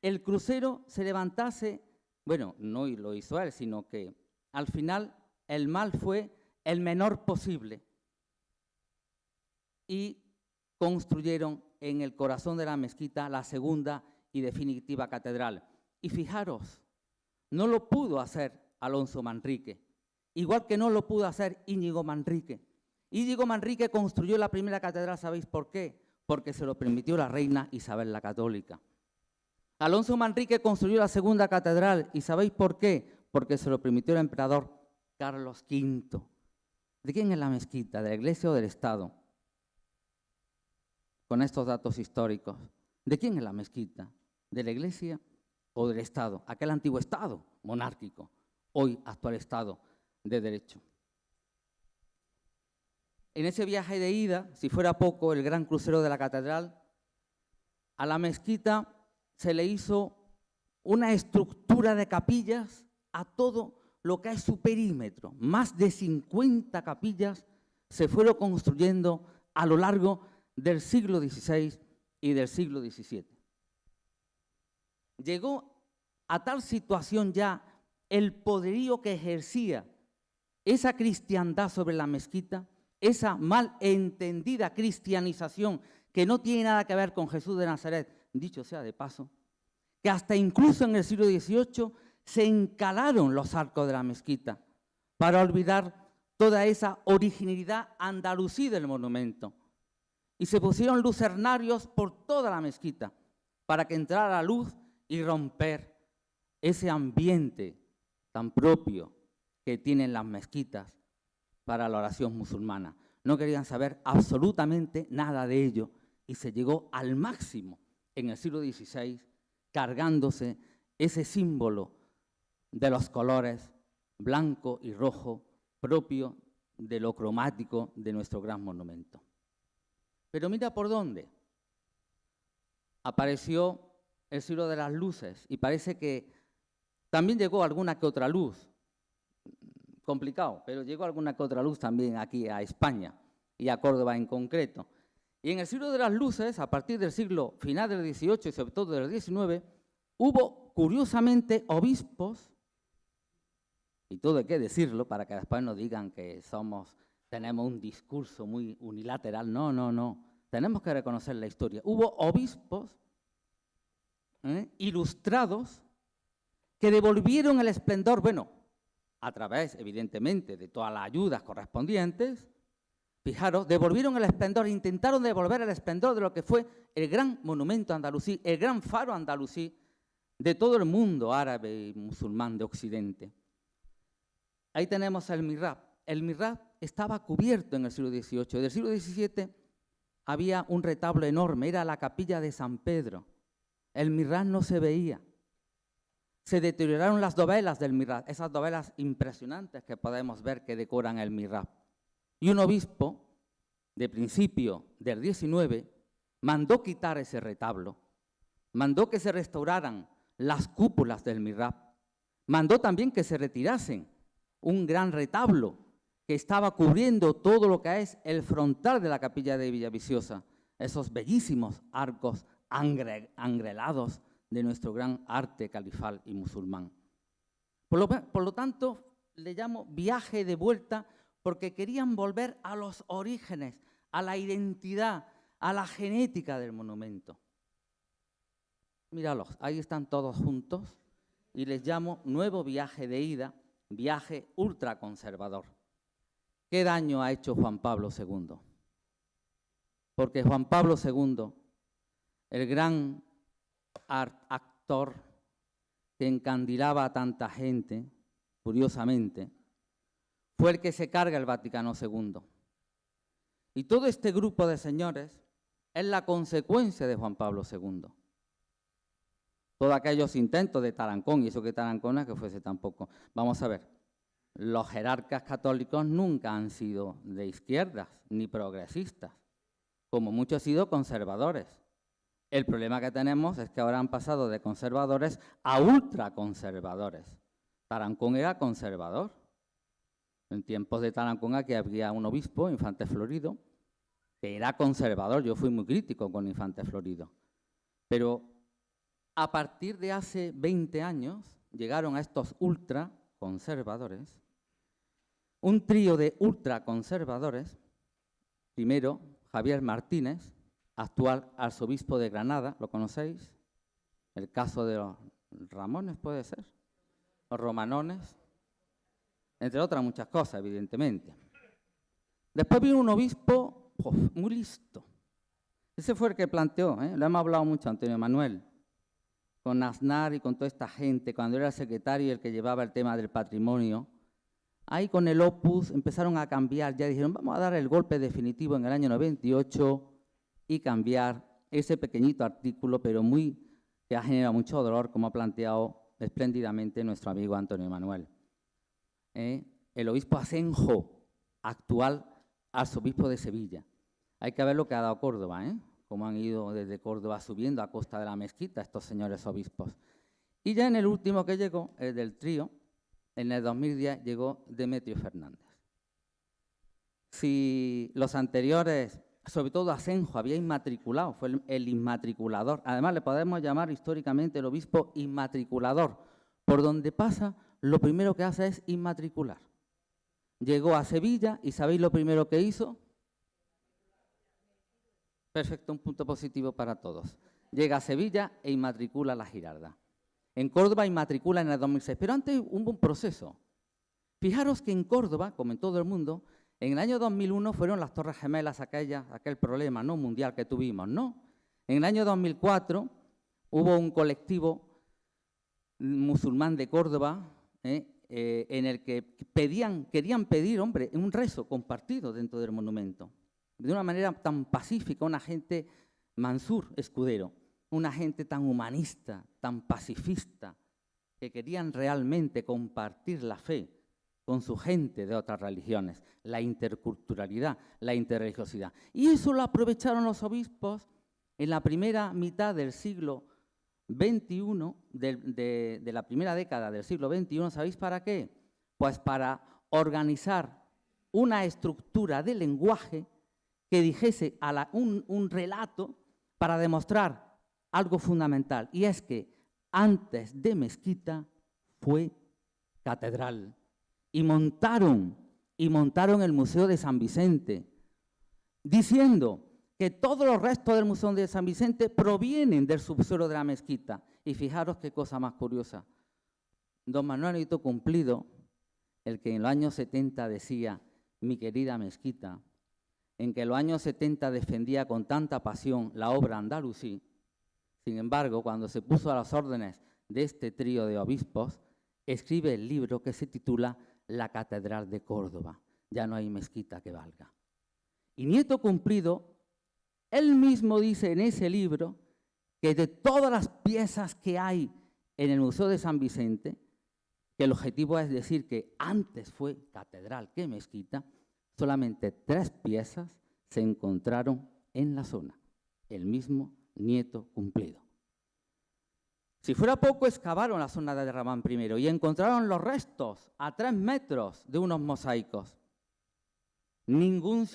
el crucero se levantase, bueno, no lo hizo él, sino que al final el mal fue el menor posible. Y construyeron en el corazón de la mezquita la segunda y definitiva catedral. Y fijaros, no lo pudo hacer Alonso Manrique, igual que no lo pudo hacer Íñigo Manrique. Íñigo Manrique construyó la primera catedral, ¿sabéis por qué? Porque se lo permitió la reina Isabel la Católica. Alonso Manrique construyó la segunda catedral, ¿y sabéis por qué? Porque se lo permitió el emperador Carlos V. ¿De quién es la mezquita? ¿De la iglesia o del Estado? Con estos datos históricos. ¿De quién es la mezquita? ¿De la iglesia o del Estado? Aquel antiguo Estado monárquico, hoy actual Estado de Derecho. En ese viaje de ida, si fuera poco, el gran crucero de la catedral, a la mezquita se le hizo una estructura de capillas a todo lo que es su perímetro. Más de 50 capillas se fueron construyendo a lo largo del siglo XVI y del siglo XVII. Llegó a tal situación ya el poderío que ejercía esa cristiandad sobre la mezquita, esa mal entendida cristianización que no tiene nada que ver con Jesús de Nazaret, dicho sea de paso, que hasta incluso en el siglo XVIII se encalaron los arcos de la mezquita para olvidar toda esa originalidad andalusí del monumento. Y se pusieron lucernarios por toda la mezquita para que entrara la luz y romper ese ambiente tan propio que tienen las mezquitas para la oración musulmana. No querían saber absolutamente nada de ello y se llegó al máximo en el siglo XVI cargándose ese símbolo de los colores blanco y rojo propio de lo cromático de nuestro gran monumento. Pero mira por dónde. Apareció el siglo de las luces y parece que también llegó alguna que otra luz. Complicado, pero llegó alguna que otra luz también aquí a España y a Córdoba en concreto. Y en el siglo de las luces, a partir del siglo final del XVIII y sobre todo del XIX, hubo curiosamente obispos, y todo hay que decirlo para que después no digan que somos, tenemos un discurso muy unilateral, no, no, no, tenemos que reconocer la historia. Hubo obispos ¿eh? ilustrados que devolvieron el esplendor, bueno, a través, evidentemente, de todas las ayudas correspondientes, Fijaros, devolvieron el esplendor, intentaron devolver el esplendor de lo que fue el gran monumento andalusí, el gran faro andalusí de todo el mundo árabe y musulmán de Occidente. Ahí tenemos el mihrab. El mihrab estaba cubierto en el siglo XVIII. En el siglo XVII había un retablo enorme, era la capilla de San Pedro. El mihrab no se veía. Se deterioraron las dovelas del mihrab, esas dovelas impresionantes que podemos ver que decoran el mihrab. Y un obispo, de principio del 19, mandó quitar ese retablo, mandó que se restauraran las cúpulas del mihrab, mandó también que se retirasen un gran retablo que estaba cubriendo todo lo que es el frontal de la capilla de Villaviciosa, esos bellísimos arcos angrelados de nuestro gran arte califal y musulmán. Por lo, tanto, le llamo viaje de vuelta porque querían volver a los orígenes, a la identidad, a la genética del monumento. Míralos, ahí están todos juntos y les llamo nuevo viaje de ida, viaje ultraconservador. ¿Qué daño ha hecho Juan Pablo II? Porque Juan Pablo II, el gran actor que encandilaba a tanta gente, curiosamente, fue el que se carga el Vaticano II. Y todo este grupo de señores es la consecuencia de Juan Pablo II. Todos aquellos intentos de Tarancón, y eso que Tarancón que fuese tampoco. Vamos a ver, los jerarcas católicos nunca han sido de izquierdas ni progresistas, como muchos han sido conservadores. El problema que tenemos es que ahora han pasado de conservadores a ultraconservadores. Tarancón era conservador. En tiempos de Tarancón aquí había un obispo, Infante Florido, que era conservador. Yo fui muy crítico con Infante Florido. Pero a partir de hace 20 años llegaron a estos ultraconservadores, un trío de ultraconservadores, primero Javier Martínez, actual arzobispo de Granada, ¿lo conocéis? El caso de los Ramones puede ser, los Romanones, entre otras muchas cosas, evidentemente. Después vino un obispo muy listo. Ese fue el que planteó, ¿eh? lo hemos hablado mucho, Antonio Manuel, con Aznar y con toda esta gente, cuando era secretario y el que llevaba el tema del patrimonio. Ahí con el Opus empezaron a cambiar, ya dijeron, vamos a dar el golpe definitivo en el año 98 y cambiar ese pequeñito artículo, pero muy que ha generado mucho dolor, como ha planteado espléndidamente nuestro amigo Antonio Manuel. ¿eh? el obispo Asenjo, actual arzobispo de Sevilla. Hay que ver lo que ha dado Córdoba, ¿eh? cómo han ido desde Córdoba subiendo a costa de la mezquita estos señores obispos. Y ya en el último que llegó, el del trío, en el 2010 llegó Demetrio Fernández. Si los anteriores, sobre todo Asenjo, había inmatriculado, fue el, inmatriculador, además le podemos llamar históricamente el obispo inmatriculador, por donde pasa, lo primero que hace es inmatricular. Llegó a Sevilla y ¿sabéis lo primero que hizo? Perfecto, un punto positivo para todos. Llega a Sevilla e inmatricula la Girarda. En Córdoba inmatricula en el 2006, pero antes hubo un proceso. Fijaros que en Córdoba, como en todo el mundo, en el año 2001 fueron las Torres Gemelas aquella, aquel problema no mundial que tuvimos, ¿no? En el año 2004 hubo un colectivo musulmán de Córdoba ¿eh? Eh, en el que pedían, querían pedir, hombre, un rezo compartido dentro del monumento, de una manera tan pacífica, una gente Mansur Escudero, una gente tan humanista, tan pacifista, que querían realmente compartir la fe con su gente de otras religiones, la interculturalidad, la interreligiosidad. Y eso lo aprovecharon los obispos en la primera mitad del siglo XXI, de, la primera década del siglo XXI, ¿sabéis para qué? Pues para organizar una estructura de lenguaje que dijese un relato para demostrar algo fundamental, y es que antes de mezquita fue catedral. Y montaron, y montaron el Museo de San Vicente, diciendo que todos los restos del Museo de San Vicente provienen del subsuelo de la mezquita. Y fijaros qué cosa más curiosa. Don Manuel Hito Cumplido, el que en los años 70 decía, mi querida mezquita, en que en los años 70 defendía con tanta pasión la obra andalusí, sin embargo, cuando se puso a las órdenes de este trío de obispos, escribe el libro que se titula La Catedral de Córdoba. Ya no hay mezquita que valga. Y Nieto Cumplido, él mismo dice en ese libro que de todas las piezas que hay en el Museo de San Vicente, que el objetivo es decir que antes fue catedral que mezquita, solamente tres piezas se encontraron en la zona. El mismo nieto cumplido. Si fuera poco, excavaron la zona de Ramán primero y encontraron los restos a tres metros de unos mosaicos. Ningún,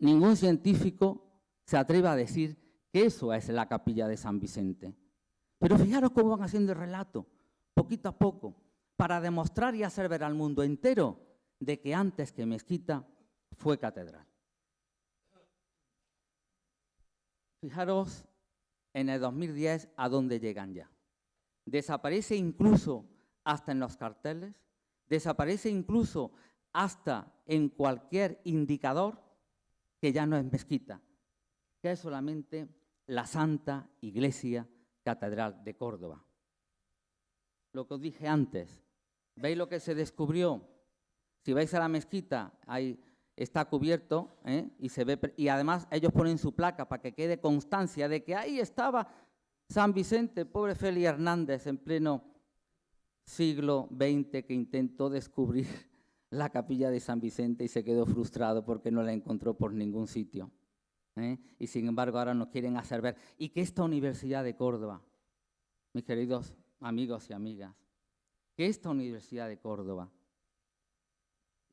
ningún científico se atreve a decir que eso es la capilla de San Vicente. Pero fijaros cómo van haciendo el relato, poquito a poco, para demostrar y hacer ver al mundo entero de que antes que mezquita fue catedral. Fijaros en el 2010 a dónde llegan ya. Desaparece incluso hasta en los carteles, desaparece incluso hasta en cualquier indicador que ya no es mezquita, que es solamente la Santa Iglesia Catedral de Córdoba. Lo que os dije antes, ¿veis lo que se descubrió? Si vais a la mezquita, hay está cubierto ¿eh? y se ve y además ellos ponen su placa para que quede constancia de que ahí estaba San Vicente, pobre Félix Hernández en pleno siglo XX que intentó descubrir la capilla de San Vicente y se quedó frustrado porque no la encontró por ningún sitio. ¿eh? Y sin embargo ahora nos quieren hacer ver. Y que esta Universidad de Córdoba, mis queridos amigos y amigas, que esta Universidad de Córdoba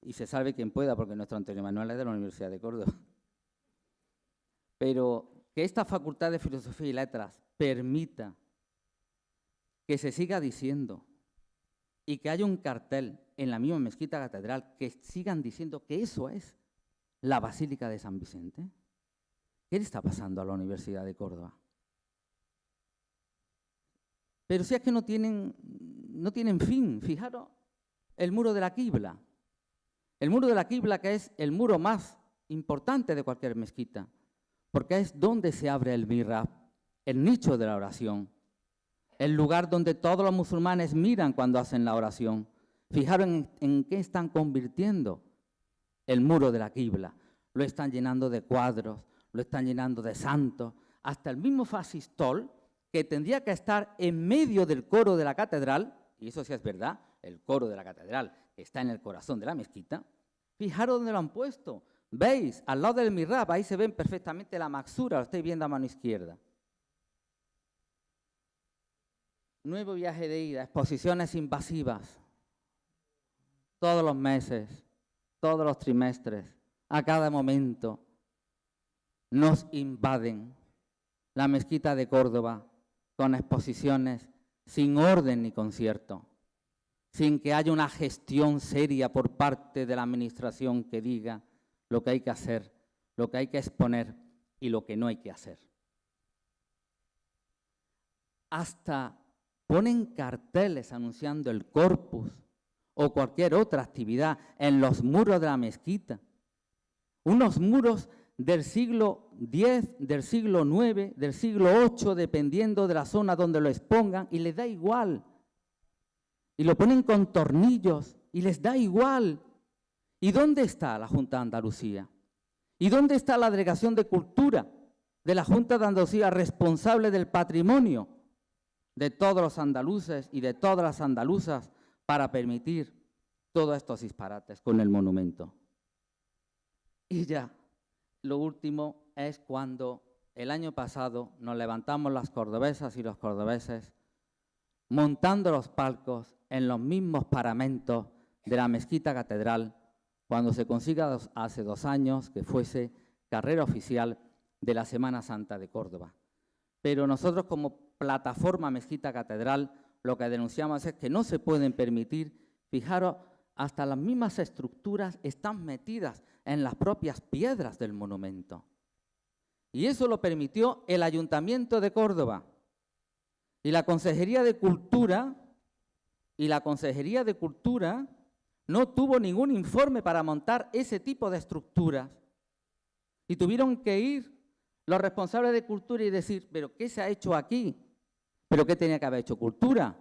y se salve quien pueda, porque nuestro Antonio Manuel es de la Universidad de Córdoba. (laughs) Pero que esta Facultad de Filosofía y Letras permita que se siga diciendo y que haya un cartel en la misma mezquita catedral que sigan diciendo que eso es la Basílica de San Vicente. ¿Qué le está pasando a la Universidad de Córdoba? Pero si es que no tienen, no tienen fin, fijaros, el muro de la quibla. El muro de la Qibla, que es el muro más importante de cualquier mezquita, porque es donde se abre el mihrab, el nicho de la oración, el lugar donde todos los musulmanes miran cuando hacen la oración. Fijaron en, qué están convirtiendo el muro de la Qibla. Lo están llenando de cuadros, lo están llenando de santos, hasta el mismo fascistol que tendría que estar en medio del coro de la catedral, y eso sí es verdad, el coro de la catedral está en el corazón de la mezquita, fijaros dónde lo han puesto. ¿Veis? Al lado del mihrab, ahí se ven perfectamente la maxura, lo estáis viendo a mano izquierda. Nuevo viaje de ida, exposiciones invasivas. todos los meses, todos los trimestres, a cada momento, nos invaden la mezquita de Córdoba con exposiciones sin orden ni concierto, sin que haya una gestión seria por parte de la administración que diga lo que hay que hacer, lo que hay que exponer y lo que no hay que hacer. Hasta ponen carteles anunciando el corpus o cualquier otra actividad en los muros de la mezquita. Unos muros del siglo X, del siglo IX, del siglo VIII, dependiendo de la zona donde lo expongan, y les da igual. Y lo ponen con tornillos y les da igual. ¿Y dónde está la Junta de Andalucía? ¿Y dónde está la Delegación de Cultura de la Junta de Andalucía responsable del patrimonio de todos los andaluces y de todas las andaluzas para permitir todos estos disparates con el monumento? Y ya, lo último es cuando el año pasado nos levantamos las cordobesas y los cordobeses montando los palcos en los mismos paramentos de la mezquita catedral cuando se consiga hace dos años que fuese carrera oficial de la Semana Santa de Córdoba. Pero nosotros como plataforma Mezquita Catedral lo que denunciamos es que no se pueden permitir, fijaros, hasta las mismas estructuras están metidas en las propias piedras del monumento. Y eso lo permitió el Ayuntamiento de Córdoba. Y la Consejería de Cultura, y la Consejería de Cultura no tuvo ningún informe para montar ese tipo de estructuras. Y tuvieron que ir los responsables de cultura y decir, pero ¿qué se ha hecho aquí? ¿Pero qué tenía que haber hecho cultura?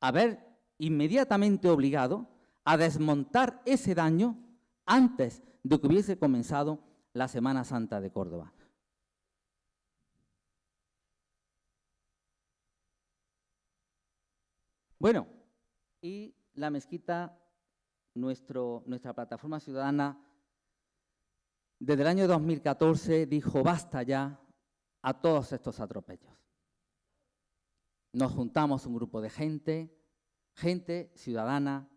Haber inmediatamente obligado a desmontar ese daño antes de que hubiese comenzado la Semana Santa de Córdoba. Bueno, y la mezquita, nuestra plataforma ciudadana, desde el año 2014 dijo basta ya a todos estos atropellos. Nos juntamos un grupo de gente, gente ciudadana,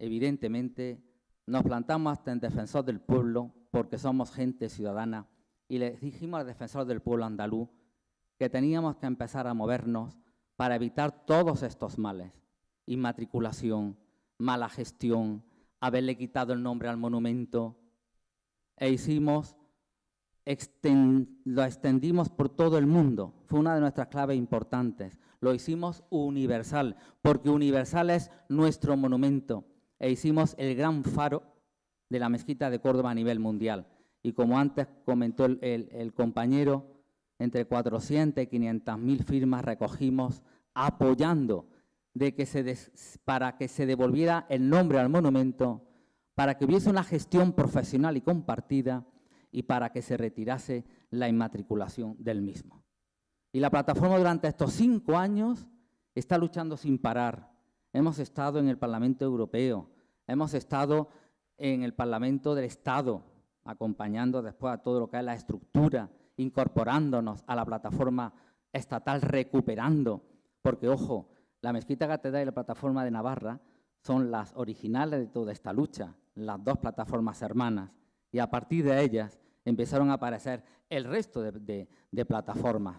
evidentemente, nos plantamos hasta en defensor del pueblo, porque somos gente ciudadana, y le dijimos al defensor del pueblo andaluz que teníamos que empezar a movernos para evitar todos estos males. Inmatriculación, mala gestión, haberle quitado el nombre al monumento, e hicimos, lo extendimos por todo el mundo. Fue una de nuestras claves importantes. Lo hicimos universal, porque universal es nuestro monumento e hicimos el gran faro de la mezquita de Córdoba a nivel mundial. Y como antes comentó el, compañero, entre 400 y 500 mil firmas recogimos apoyando de que se para que se devolviera el nombre al monumento, para que hubiese una gestión profesional y compartida y para que se retirase la inmatriculación del mismo. Y la plataforma durante estos cinco años está luchando sin parar hemos estado en el Parlamento Europeo, hemos estado en el Parlamento del Estado, acompañando después a todo lo que es la estructura, incorporándonos a la plataforma estatal, recuperando, porque ojo, la Mezquita Catedral y la plataforma de Navarra son las originales de toda esta lucha, las dos plataformas hermanas, y a partir de ellas empezaron a aparecer el resto de, de plataformas.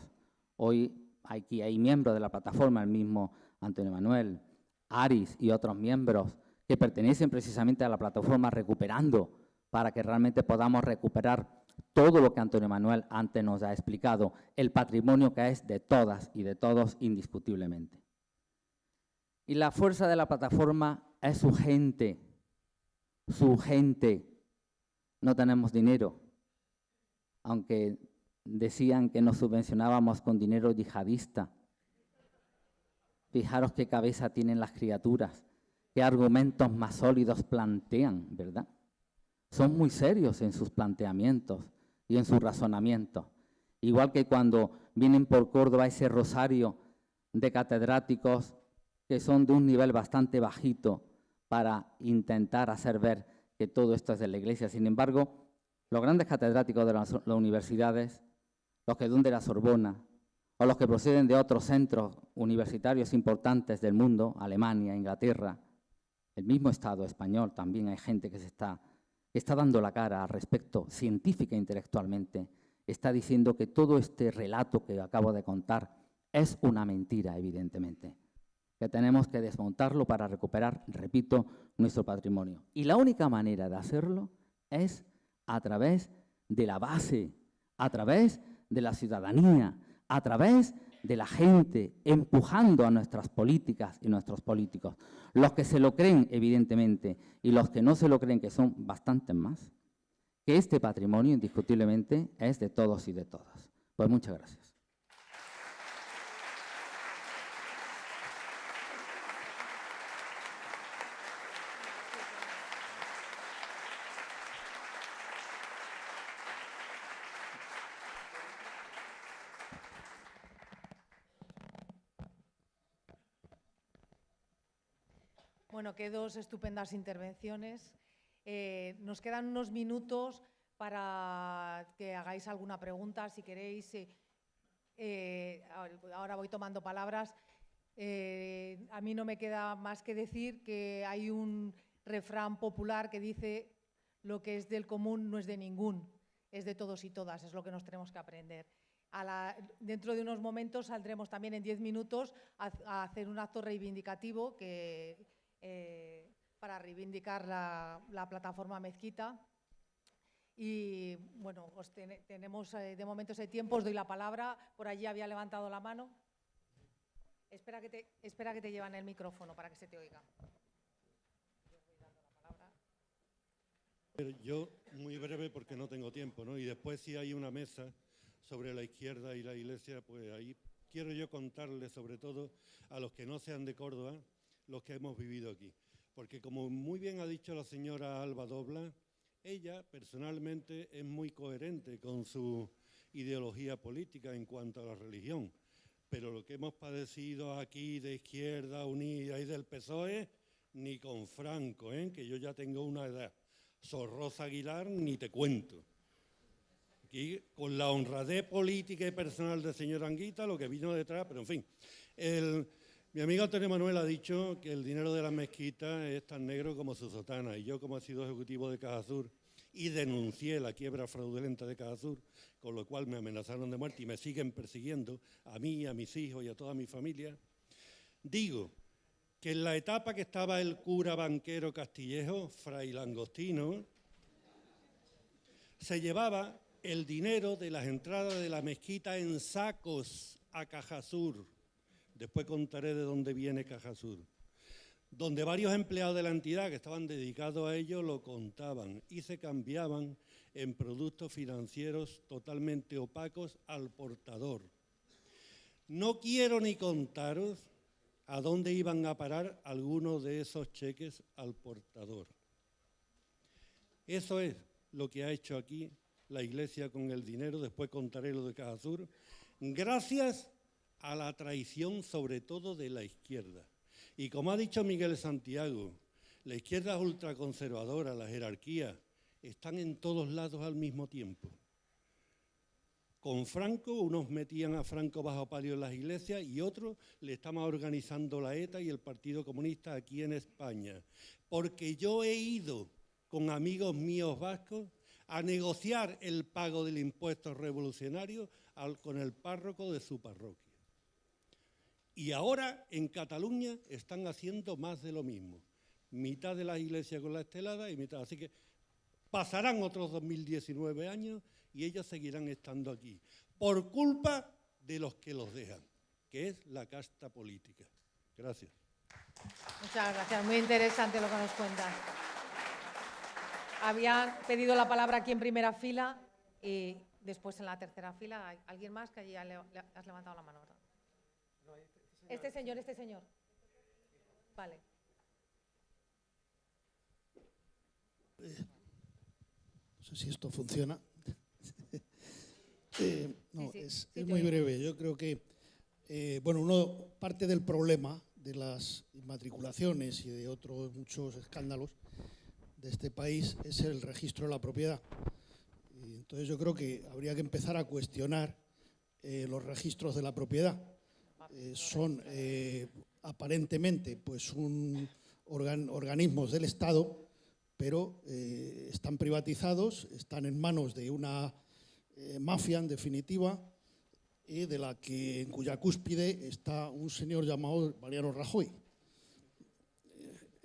Hoy aquí hay miembros de la plataforma, el mismo Antonio Manuel, Aris y otros miembros que pertenecen precisamente a la plataforma Recuperando, para que realmente podamos recuperar todo lo que Antonio Manuel antes nos ha explicado, el patrimonio que es de todas y de todos indiscutiblemente. Y la fuerza de la plataforma es su gente, su gente. No tenemos dinero, aunque decían que nos subvencionábamos con dinero yihadista. Fijaros qué cabeza tienen las criaturas, qué argumentos más sólidos plantean, ¿verdad? Son muy serios en sus planteamientos y en sus razonamientos. Igual que cuando vienen por Córdoba ese rosario de catedráticos que son de un nivel bastante bajito para intentar hacer ver que todo esto es de la Iglesia. Sin embargo, los grandes catedráticos de las, universidades, los que son de la Sorbona, o los que proceden de otros centros universitarios importantes del mundo, Alemania, Inglaterra, el mismo Estado español, también hay gente que se está, está dando la cara al respecto, científica e intelectualmente, está diciendo que todo este relato que acabo de contar es una mentira, evidentemente, que tenemos que desmontarlo para recuperar, repito, nuestro patrimonio. Y la única manera de hacerlo es a través de la base, a través de la ciudadanía, a través de la gente, empujando a nuestras políticas y nuestros políticos. Los que se lo creen, evidentemente, y los que no se lo creen, que son bastantes más, que este patrimonio indiscutiblemente es de todos y de todas. Pues muchas gracias. Qué dos estupendas intervenciones. Eh, nos quedan unos minutos para que hagáis alguna pregunta, si queréis. eh, ahora voy tomando palabras. Eh, a mí no me queda más que decir que hay un refrán popular que dice lo que es del común no es de ningún, es de todos y todas, es lo que nos tenemos que aprender. Dentro de unos momentos saldremos también en diez minutos a, a hacer un acto reivindicativo que, eh, para reivindicar la, la plataforma Mezquita. Y bueno, os ten- tenemos eh, de momento ese tiempo, os doy la palabra. Por allí había levantado la mano. Espera que te, espera que te llevan el micrófono para que se te oiga. Yo, muy breve porque no tengo tiempo, ¿no? Y después si hay una mesa sobre la izquierda y la iglesia, pues ahí quiero yo contarles, sobre todo a los que no sean de Córdoba, los que hemos vivido aquí. Porque como muy bien ha dicho la señora Alba Dobla, ella personalmente es muy coherente con su ideología política en cuanto a la religión. Pero lo que hemos padecido aquí de Izquierda Unida y del PSOE, ni con Franco, ¿eh? que yo ya tengo una edad. Sor Rosa Aguilar, ni te cuento. Aquí, con la honradez política y personal del señor Anguita, lo que vino detrás, pero en fin. El- mi amigo Antonio Manuel ha dicho que el dinero de la mezquita es tan negro como su sotana, y yo como he sido ejecutivo de Caja Sur y denuncié la quiebra fraudulenta de Caja Sur, con lo cual me amenazaron de muerte y me siguen persiguiendo a mí, a mis hijos y a toda mi familia, digo que en la etapa que estaba el cura banquero Castillejo, Fray Langostino, se llevaba el dinero de las entradas de la mezquita en sacos a Cajasur. Después contaré de dónde viene Cajasur. Donde varios empleados de la entidad que estaban dedicados a ello lo contaban y se cambiaban en productos financieros totalmente opacos al portador. No quiero ni contaros a dónde iban a parar algunos de esos cheques al portador. Eso es lo que ha hecho aquí la Iglesia con el dinero, después contaré lo de Caja Sur, gracias a la traición sobre todo de la izquierda. Y como ha dicho Miguel Santiago, la izquierda ultraconservadora, la jerarquía, están en todos lados al mismo tiempo. Con Franco, unos metían a Franco bajo palio en las iglesias y otros le estaban organizando la ETA y el Partido Comunista aquí en España. Porque yo he ido con amigos míos vascos a negociar el pago del impuesto revolucionario con el párroco de su parroquia. Y ahora en Cataluña están haciendo más de lo mismo. Mitad de las iglesias con la estelada y mitad. Así que pasarán otros 2019 años y ellos seguirán estando aquí. Por culpa de los que los dejan, que es la casta política. Gracias. Muchas gracias, muy interesante lo que nos cuentas. Habían pedido la palabra aquí en primera fila y después en la tercera fila. ¿Hay ¿Alguien más que le has levantado la mano? ¿verdad? Este señor, este señor. Vale. No sé si esto funciona. (laughs) Eh, no, sí, es, sí es te muy breve. Yo creo que, eh, bueno, uno parte del problema de las inmatriculaciones y de otros muchos escándalos de este país es el registro de la propiedad. Y entonces yo creo que habría que empezar a cuestionar eh, los registros de la propiedad. Eh, son eh, aparentemente pues un, organ- organismos del Estado, pero eh, están privatizados, están en manos de una mafia, en definitiva, y de la que, en cuya cúspide está un señor llamado Mariano Rajoy.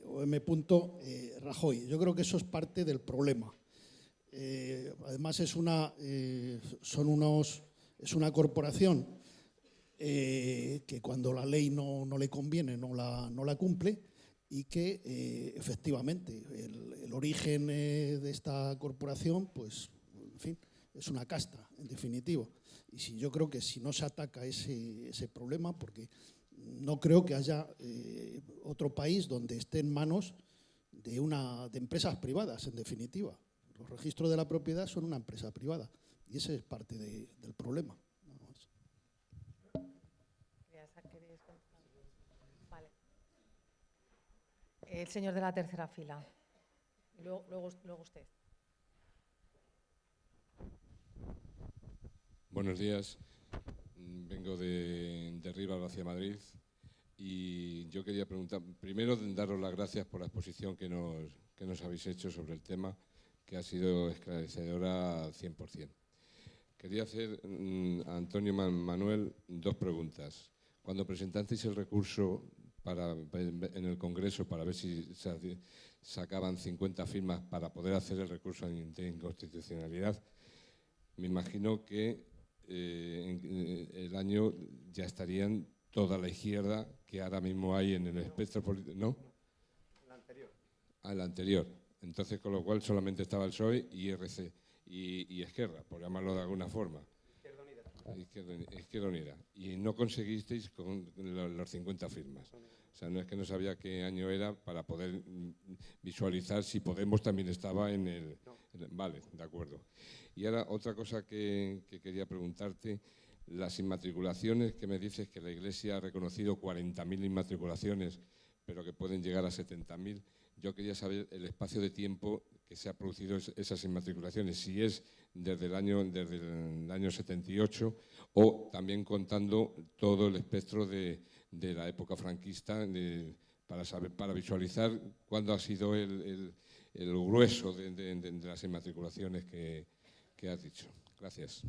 O M. Rajoy. Yo creo que eso es parte del problema. Además es una, son unos, es una corporación eh, que cuando la ley no, no le conviene no la, no la cumple y que eh, efectivamente el, origen eh, de esta corporación, pues, en fin, es una casta, en definitivo. Y si, yo creo que si no se ataca ese, ese problema, porque no creo que haya otro país donde esté en manos de, una, de empresas privadas, en definitiva. Los registros de la propiedad son una empresa privada y ese es parte de- del problema. nada más. Vale. El señor de la tercera fila. Luego, usted. Buenos días. Vengo de, de Rivas hacia Madrid y yo quería preguntar, primero daros las gracias por la exposición que nos, que nos habéis hecho sobre el tema, que ha sido esclarecedora al 100%. Quería hacer mm, a Antonio Man- Manuel dos preguntas. Cuando presentasteis el recurso para, en el Congreso para ver si sacaban 50 firmas para poder hacer el recurso de inconstitucionalidad, me imagino que eh, en- eh, el año ya estarían toda la izquierda que ahora mismo hay en el espectro político. ¿No? La anterior. Ah, el anterior. Entonces, con lo cual solamente estaba el PSOE y RC y, y Esquerra, por llamarlo de alguna forma. Izquierda, Izquierda Unida. Y no conseguisteis con los 50 firmas. O sea, no es que no sabía qué año era para poder visualizar si Podemos también estaba en el... vale, de acuerdo. Y ahora otra cosa que, que quería preguntarte, las inmatriculaciones que me dices que la Iglesia ha reconocido 40.000 inmatriculaciones, pero que pueden llegar a 70.000. Yo quería saber el espacio de tiempo que se ha producido es- esas inmatriculaciones, si es desde el año, desde el año 78 o también contando todo el espectro de, de la época franquista de- para, saber, para visualizar cuándo ha sido el, el- el grueso de, de- de- de las inmatriculaciones que, que has dicho. Gracias.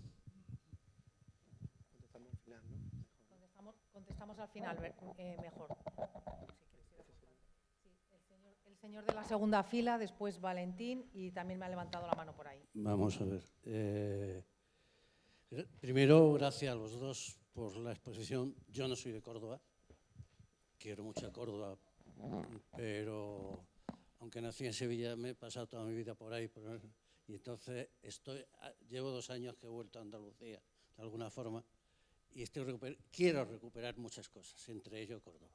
Contestamos, contestamos al final, eh, mejor. Sí, señor, de la segunda fila, después Valentín y también me ha levantado la mano por ahí. Vamos a ver. eh, primero, gracias a los dos por la exposición. Yo no soy de Córdoba, quiero mucho a Córdoba, pero aunque nací en Sevilla, me he pasado toda mi vida por ahí. y entonces estoy, ah, llevo dos años que he vuelto a Andalucía, de alguna forma, y estoy recuper- quiero recuperar muchas cosas, entre ello Córdoba.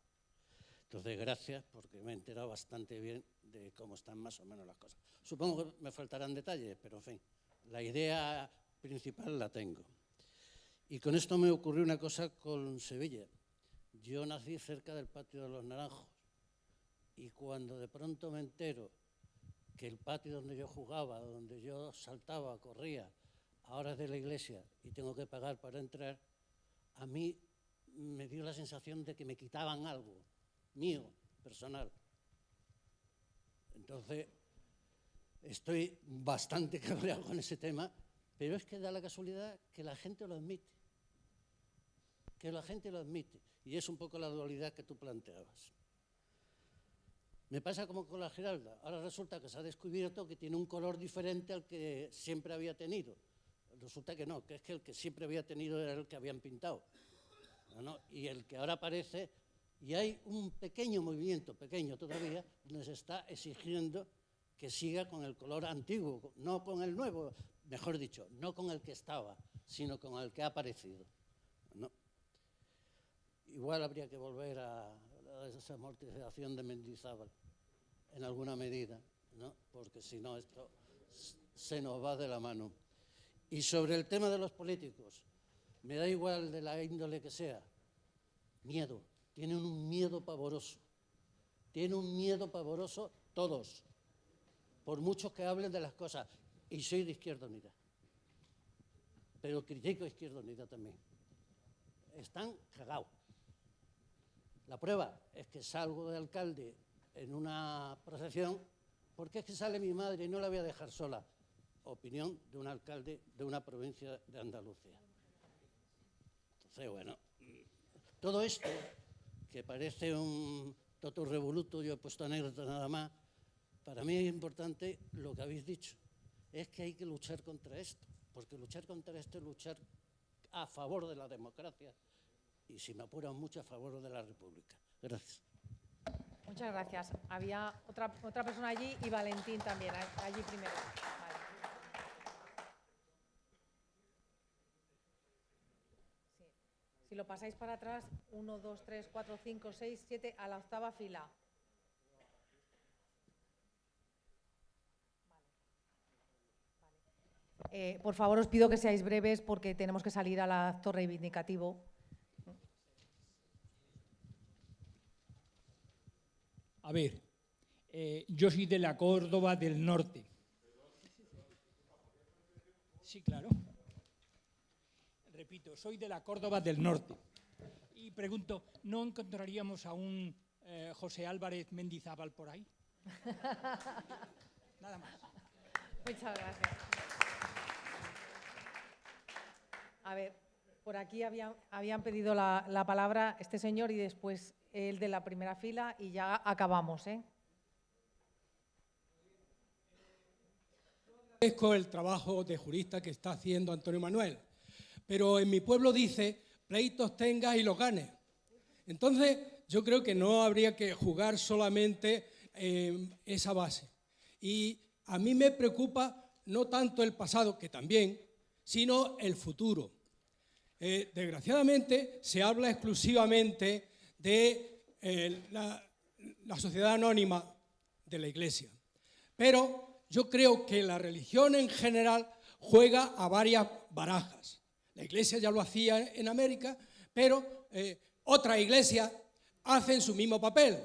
Entonces, gracias, porque me he enterado bastante bien de cómo están más o menos las cosas. Supongo que me faltarán detalles, pero en fin, la idea principal la tengo. Y con esto me ocurrió una cosa con Sevilla. Yo nací cerca del patio de los Naranjos y cuando de pronto me entero que el patio donde yo jugaba, donde yo saltaba, corría, ahora es de la iglesia y tengo que pagar para entrar, a mí me dio la sensación de que me quitaban algo mío, personal. Entonces, estoy bastante (laughs) cabreado con ese tema, pero es que da la casualidad que la gente lo admite. Que la gente lo admite. Y es un poco la dualidad que tú planteabas. Me pasa como con la Giralda. Ahora resulta que se ha descubierto que tiene un color diferente al que siempre había tenido. Resulta que no, que es que el que siempre había tenido era el que habían pintado. ¿no? Y el que ahora aparece, y hay un pequeño movimiento, pequeño todavía, donde se está exigiendo que siga con el color antiguo, no con el nuevo, mejor dicho, no con el que estaba, sino con el que ha aparecido. ¿no? Igual habría que volver a, a esa amortización de Mendizábal, en alguna medida, ¿no? porque si no esto se nos va de la mano. Y sobre el tema de los políticos, me da igual de la índole que sea, miedo, tienen un miedo pavoroso, tienen un miedo pavoroso todos, por muchos que hablen de las cosas, y soy de Izquierda Unida, pero critico a Izquierda Unida también. Están cagados. La prueba es que salgo de alcalde en una procesión, ¿por qué es que sale mi madre y no la voy a dejar sola? Opinión de un alcalde de una provincia de Andalucía. Entonces, bueno, todo esto, que parece un toto revoluto, yo he puesto anécdota nada más, para mí es importante lo que habéis dicho, es que hay que luchar contra esto, porque luchar contra esto es luchar a favor de la democracia y, si me apuran mucho, a favor de la república. Gracias. Muchas gracias. Había otra, otra persona allí y Valentín también, allí primero. Vale. Sí. Si lo pasáis para atrás, 1, 2, 3, 4, 5, 6, 7, a la octava fila. Eh, por favor, os pido que seáis breves porque tenemos que salir al acto reivindicativo. A ver, eh, yo soy de la Córdoba del Norte. Sí, claro. Repito, soy de la Córdoba del Norte. Y pregunto, ¿no encontraríamos a un eh, José Álvarez Mendizábal por ahí? Nada más. Muchas gracias. A ver, por aquí habían, habían pedido la, la palabra este señor y después el de la primera fila y ya acabamos, ¿eh? Agradezco el trabajo de jurista que está haciendo Antonio Manuel, pero en mi pueblo dice, pleitos tengas y los ganes. Entonces, yo creo que no habría que jugar solamente en esa base. Y a mí me preocupa no tanto el pasado, que también, sino el futuro. Eh, desgraciadamente, se habla exclusivamente de eh, la sociedad anónima de la Iglesia. Pero yo creo que la religión en general juega a varias barajas. La Iglesia ya lo hacía en América, pero eh, otras iglesias hacen su mismo papel.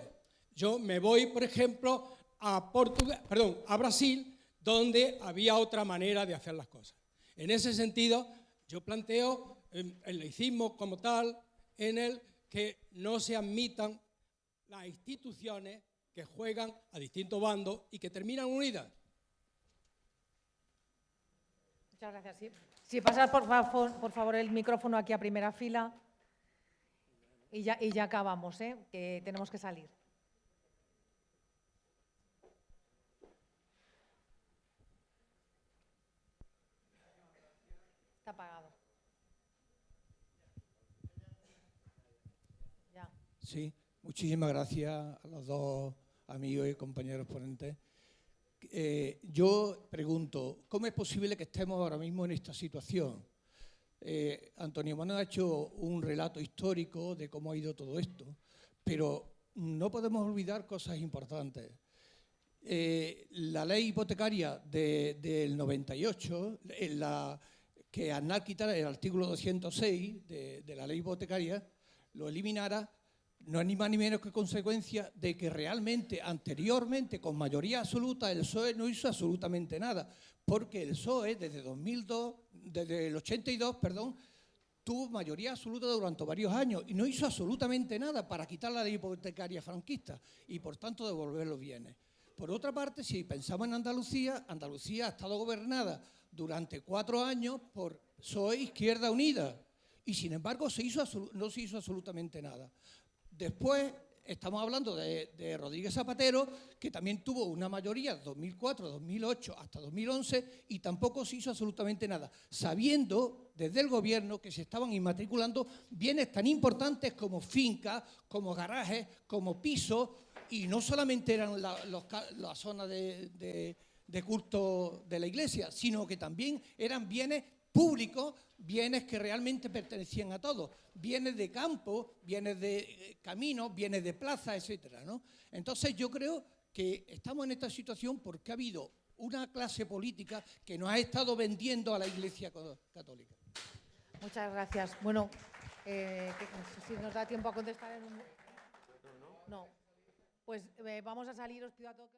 Yo me voy, por ejemplo, a, Portugal, perdón, a Brasil, donde había otra manera de hacer las cosas. En ese sentido, yo planteo eh, el laicismo como tal, en el que no se admitan las instituciones que juegan a distintos bandos y que terminan unidas. Muchas gracias. Si pasas, por favor, por favor, el micrófono aquí a primera fila y ya, y ya acabamos, ¿eh? que tenemos que salir. Está apagado. Ya. Sí, muchísimas gracias a los dos amigos y compañeros ponentes. Eh, yo pregunto, ¿cómo es posible que estemos ahora mismo en esta situación? Eh, Antonio Manuel ha hecho un relato histórico de cómo ha ido todo esto, pero no podemos olvidar cosas importantes. Eh, la ley hipotecaria de- del 98, en la, que Aznar quitara el artículo 206 de, de la ley hipotecaria, lo eliminara, no es ni más ni menos que consecuencia de que realmente anteriormente, con mayoría absoluta, el PSOE no hizo absolutamente nada, porque el PSOE desde 2002, desde el 82, perdón, tuvo mayoría absoluta durante varios años y no hizo absolutamente nada para quitar la ley hipotecaria franquista y por tanto devolver los bienes. Por otra parte, si pensamos en Andalucía, Andalucía ha estado gobernada durante cuatro años por PSOE Izquierda Unida y sin embargo se hizo no se hizo absolutamente nada. Después estamos hablando de, Rodríguez Zapatero, que también tuvo una mayoría 2004, 2008 hasta 2011 y tampoco se hizo absolutamente nada, sabiendo desde el gobierno que se estaban inmatriculando bienes tan importantes como fincas, como garajes, como pisos, y no solamente eran la, los zona de- de culto de la iglesia, sino que también eran bienes públicos, bienes que realmente pertenecían a todos, bienes de campo, bienes de eh, caminos, bienes de plaza, etcétera, ¿no? Entonces yo creo que estamos en esta situación porque ha habido una clase política que nos ha estado vendiendo a la Iglesia católica. Muchas gracias. Bueno, eh, que- si nos da tiempo a contestar en un... No. Pues eh, vamos a salir, os a todos...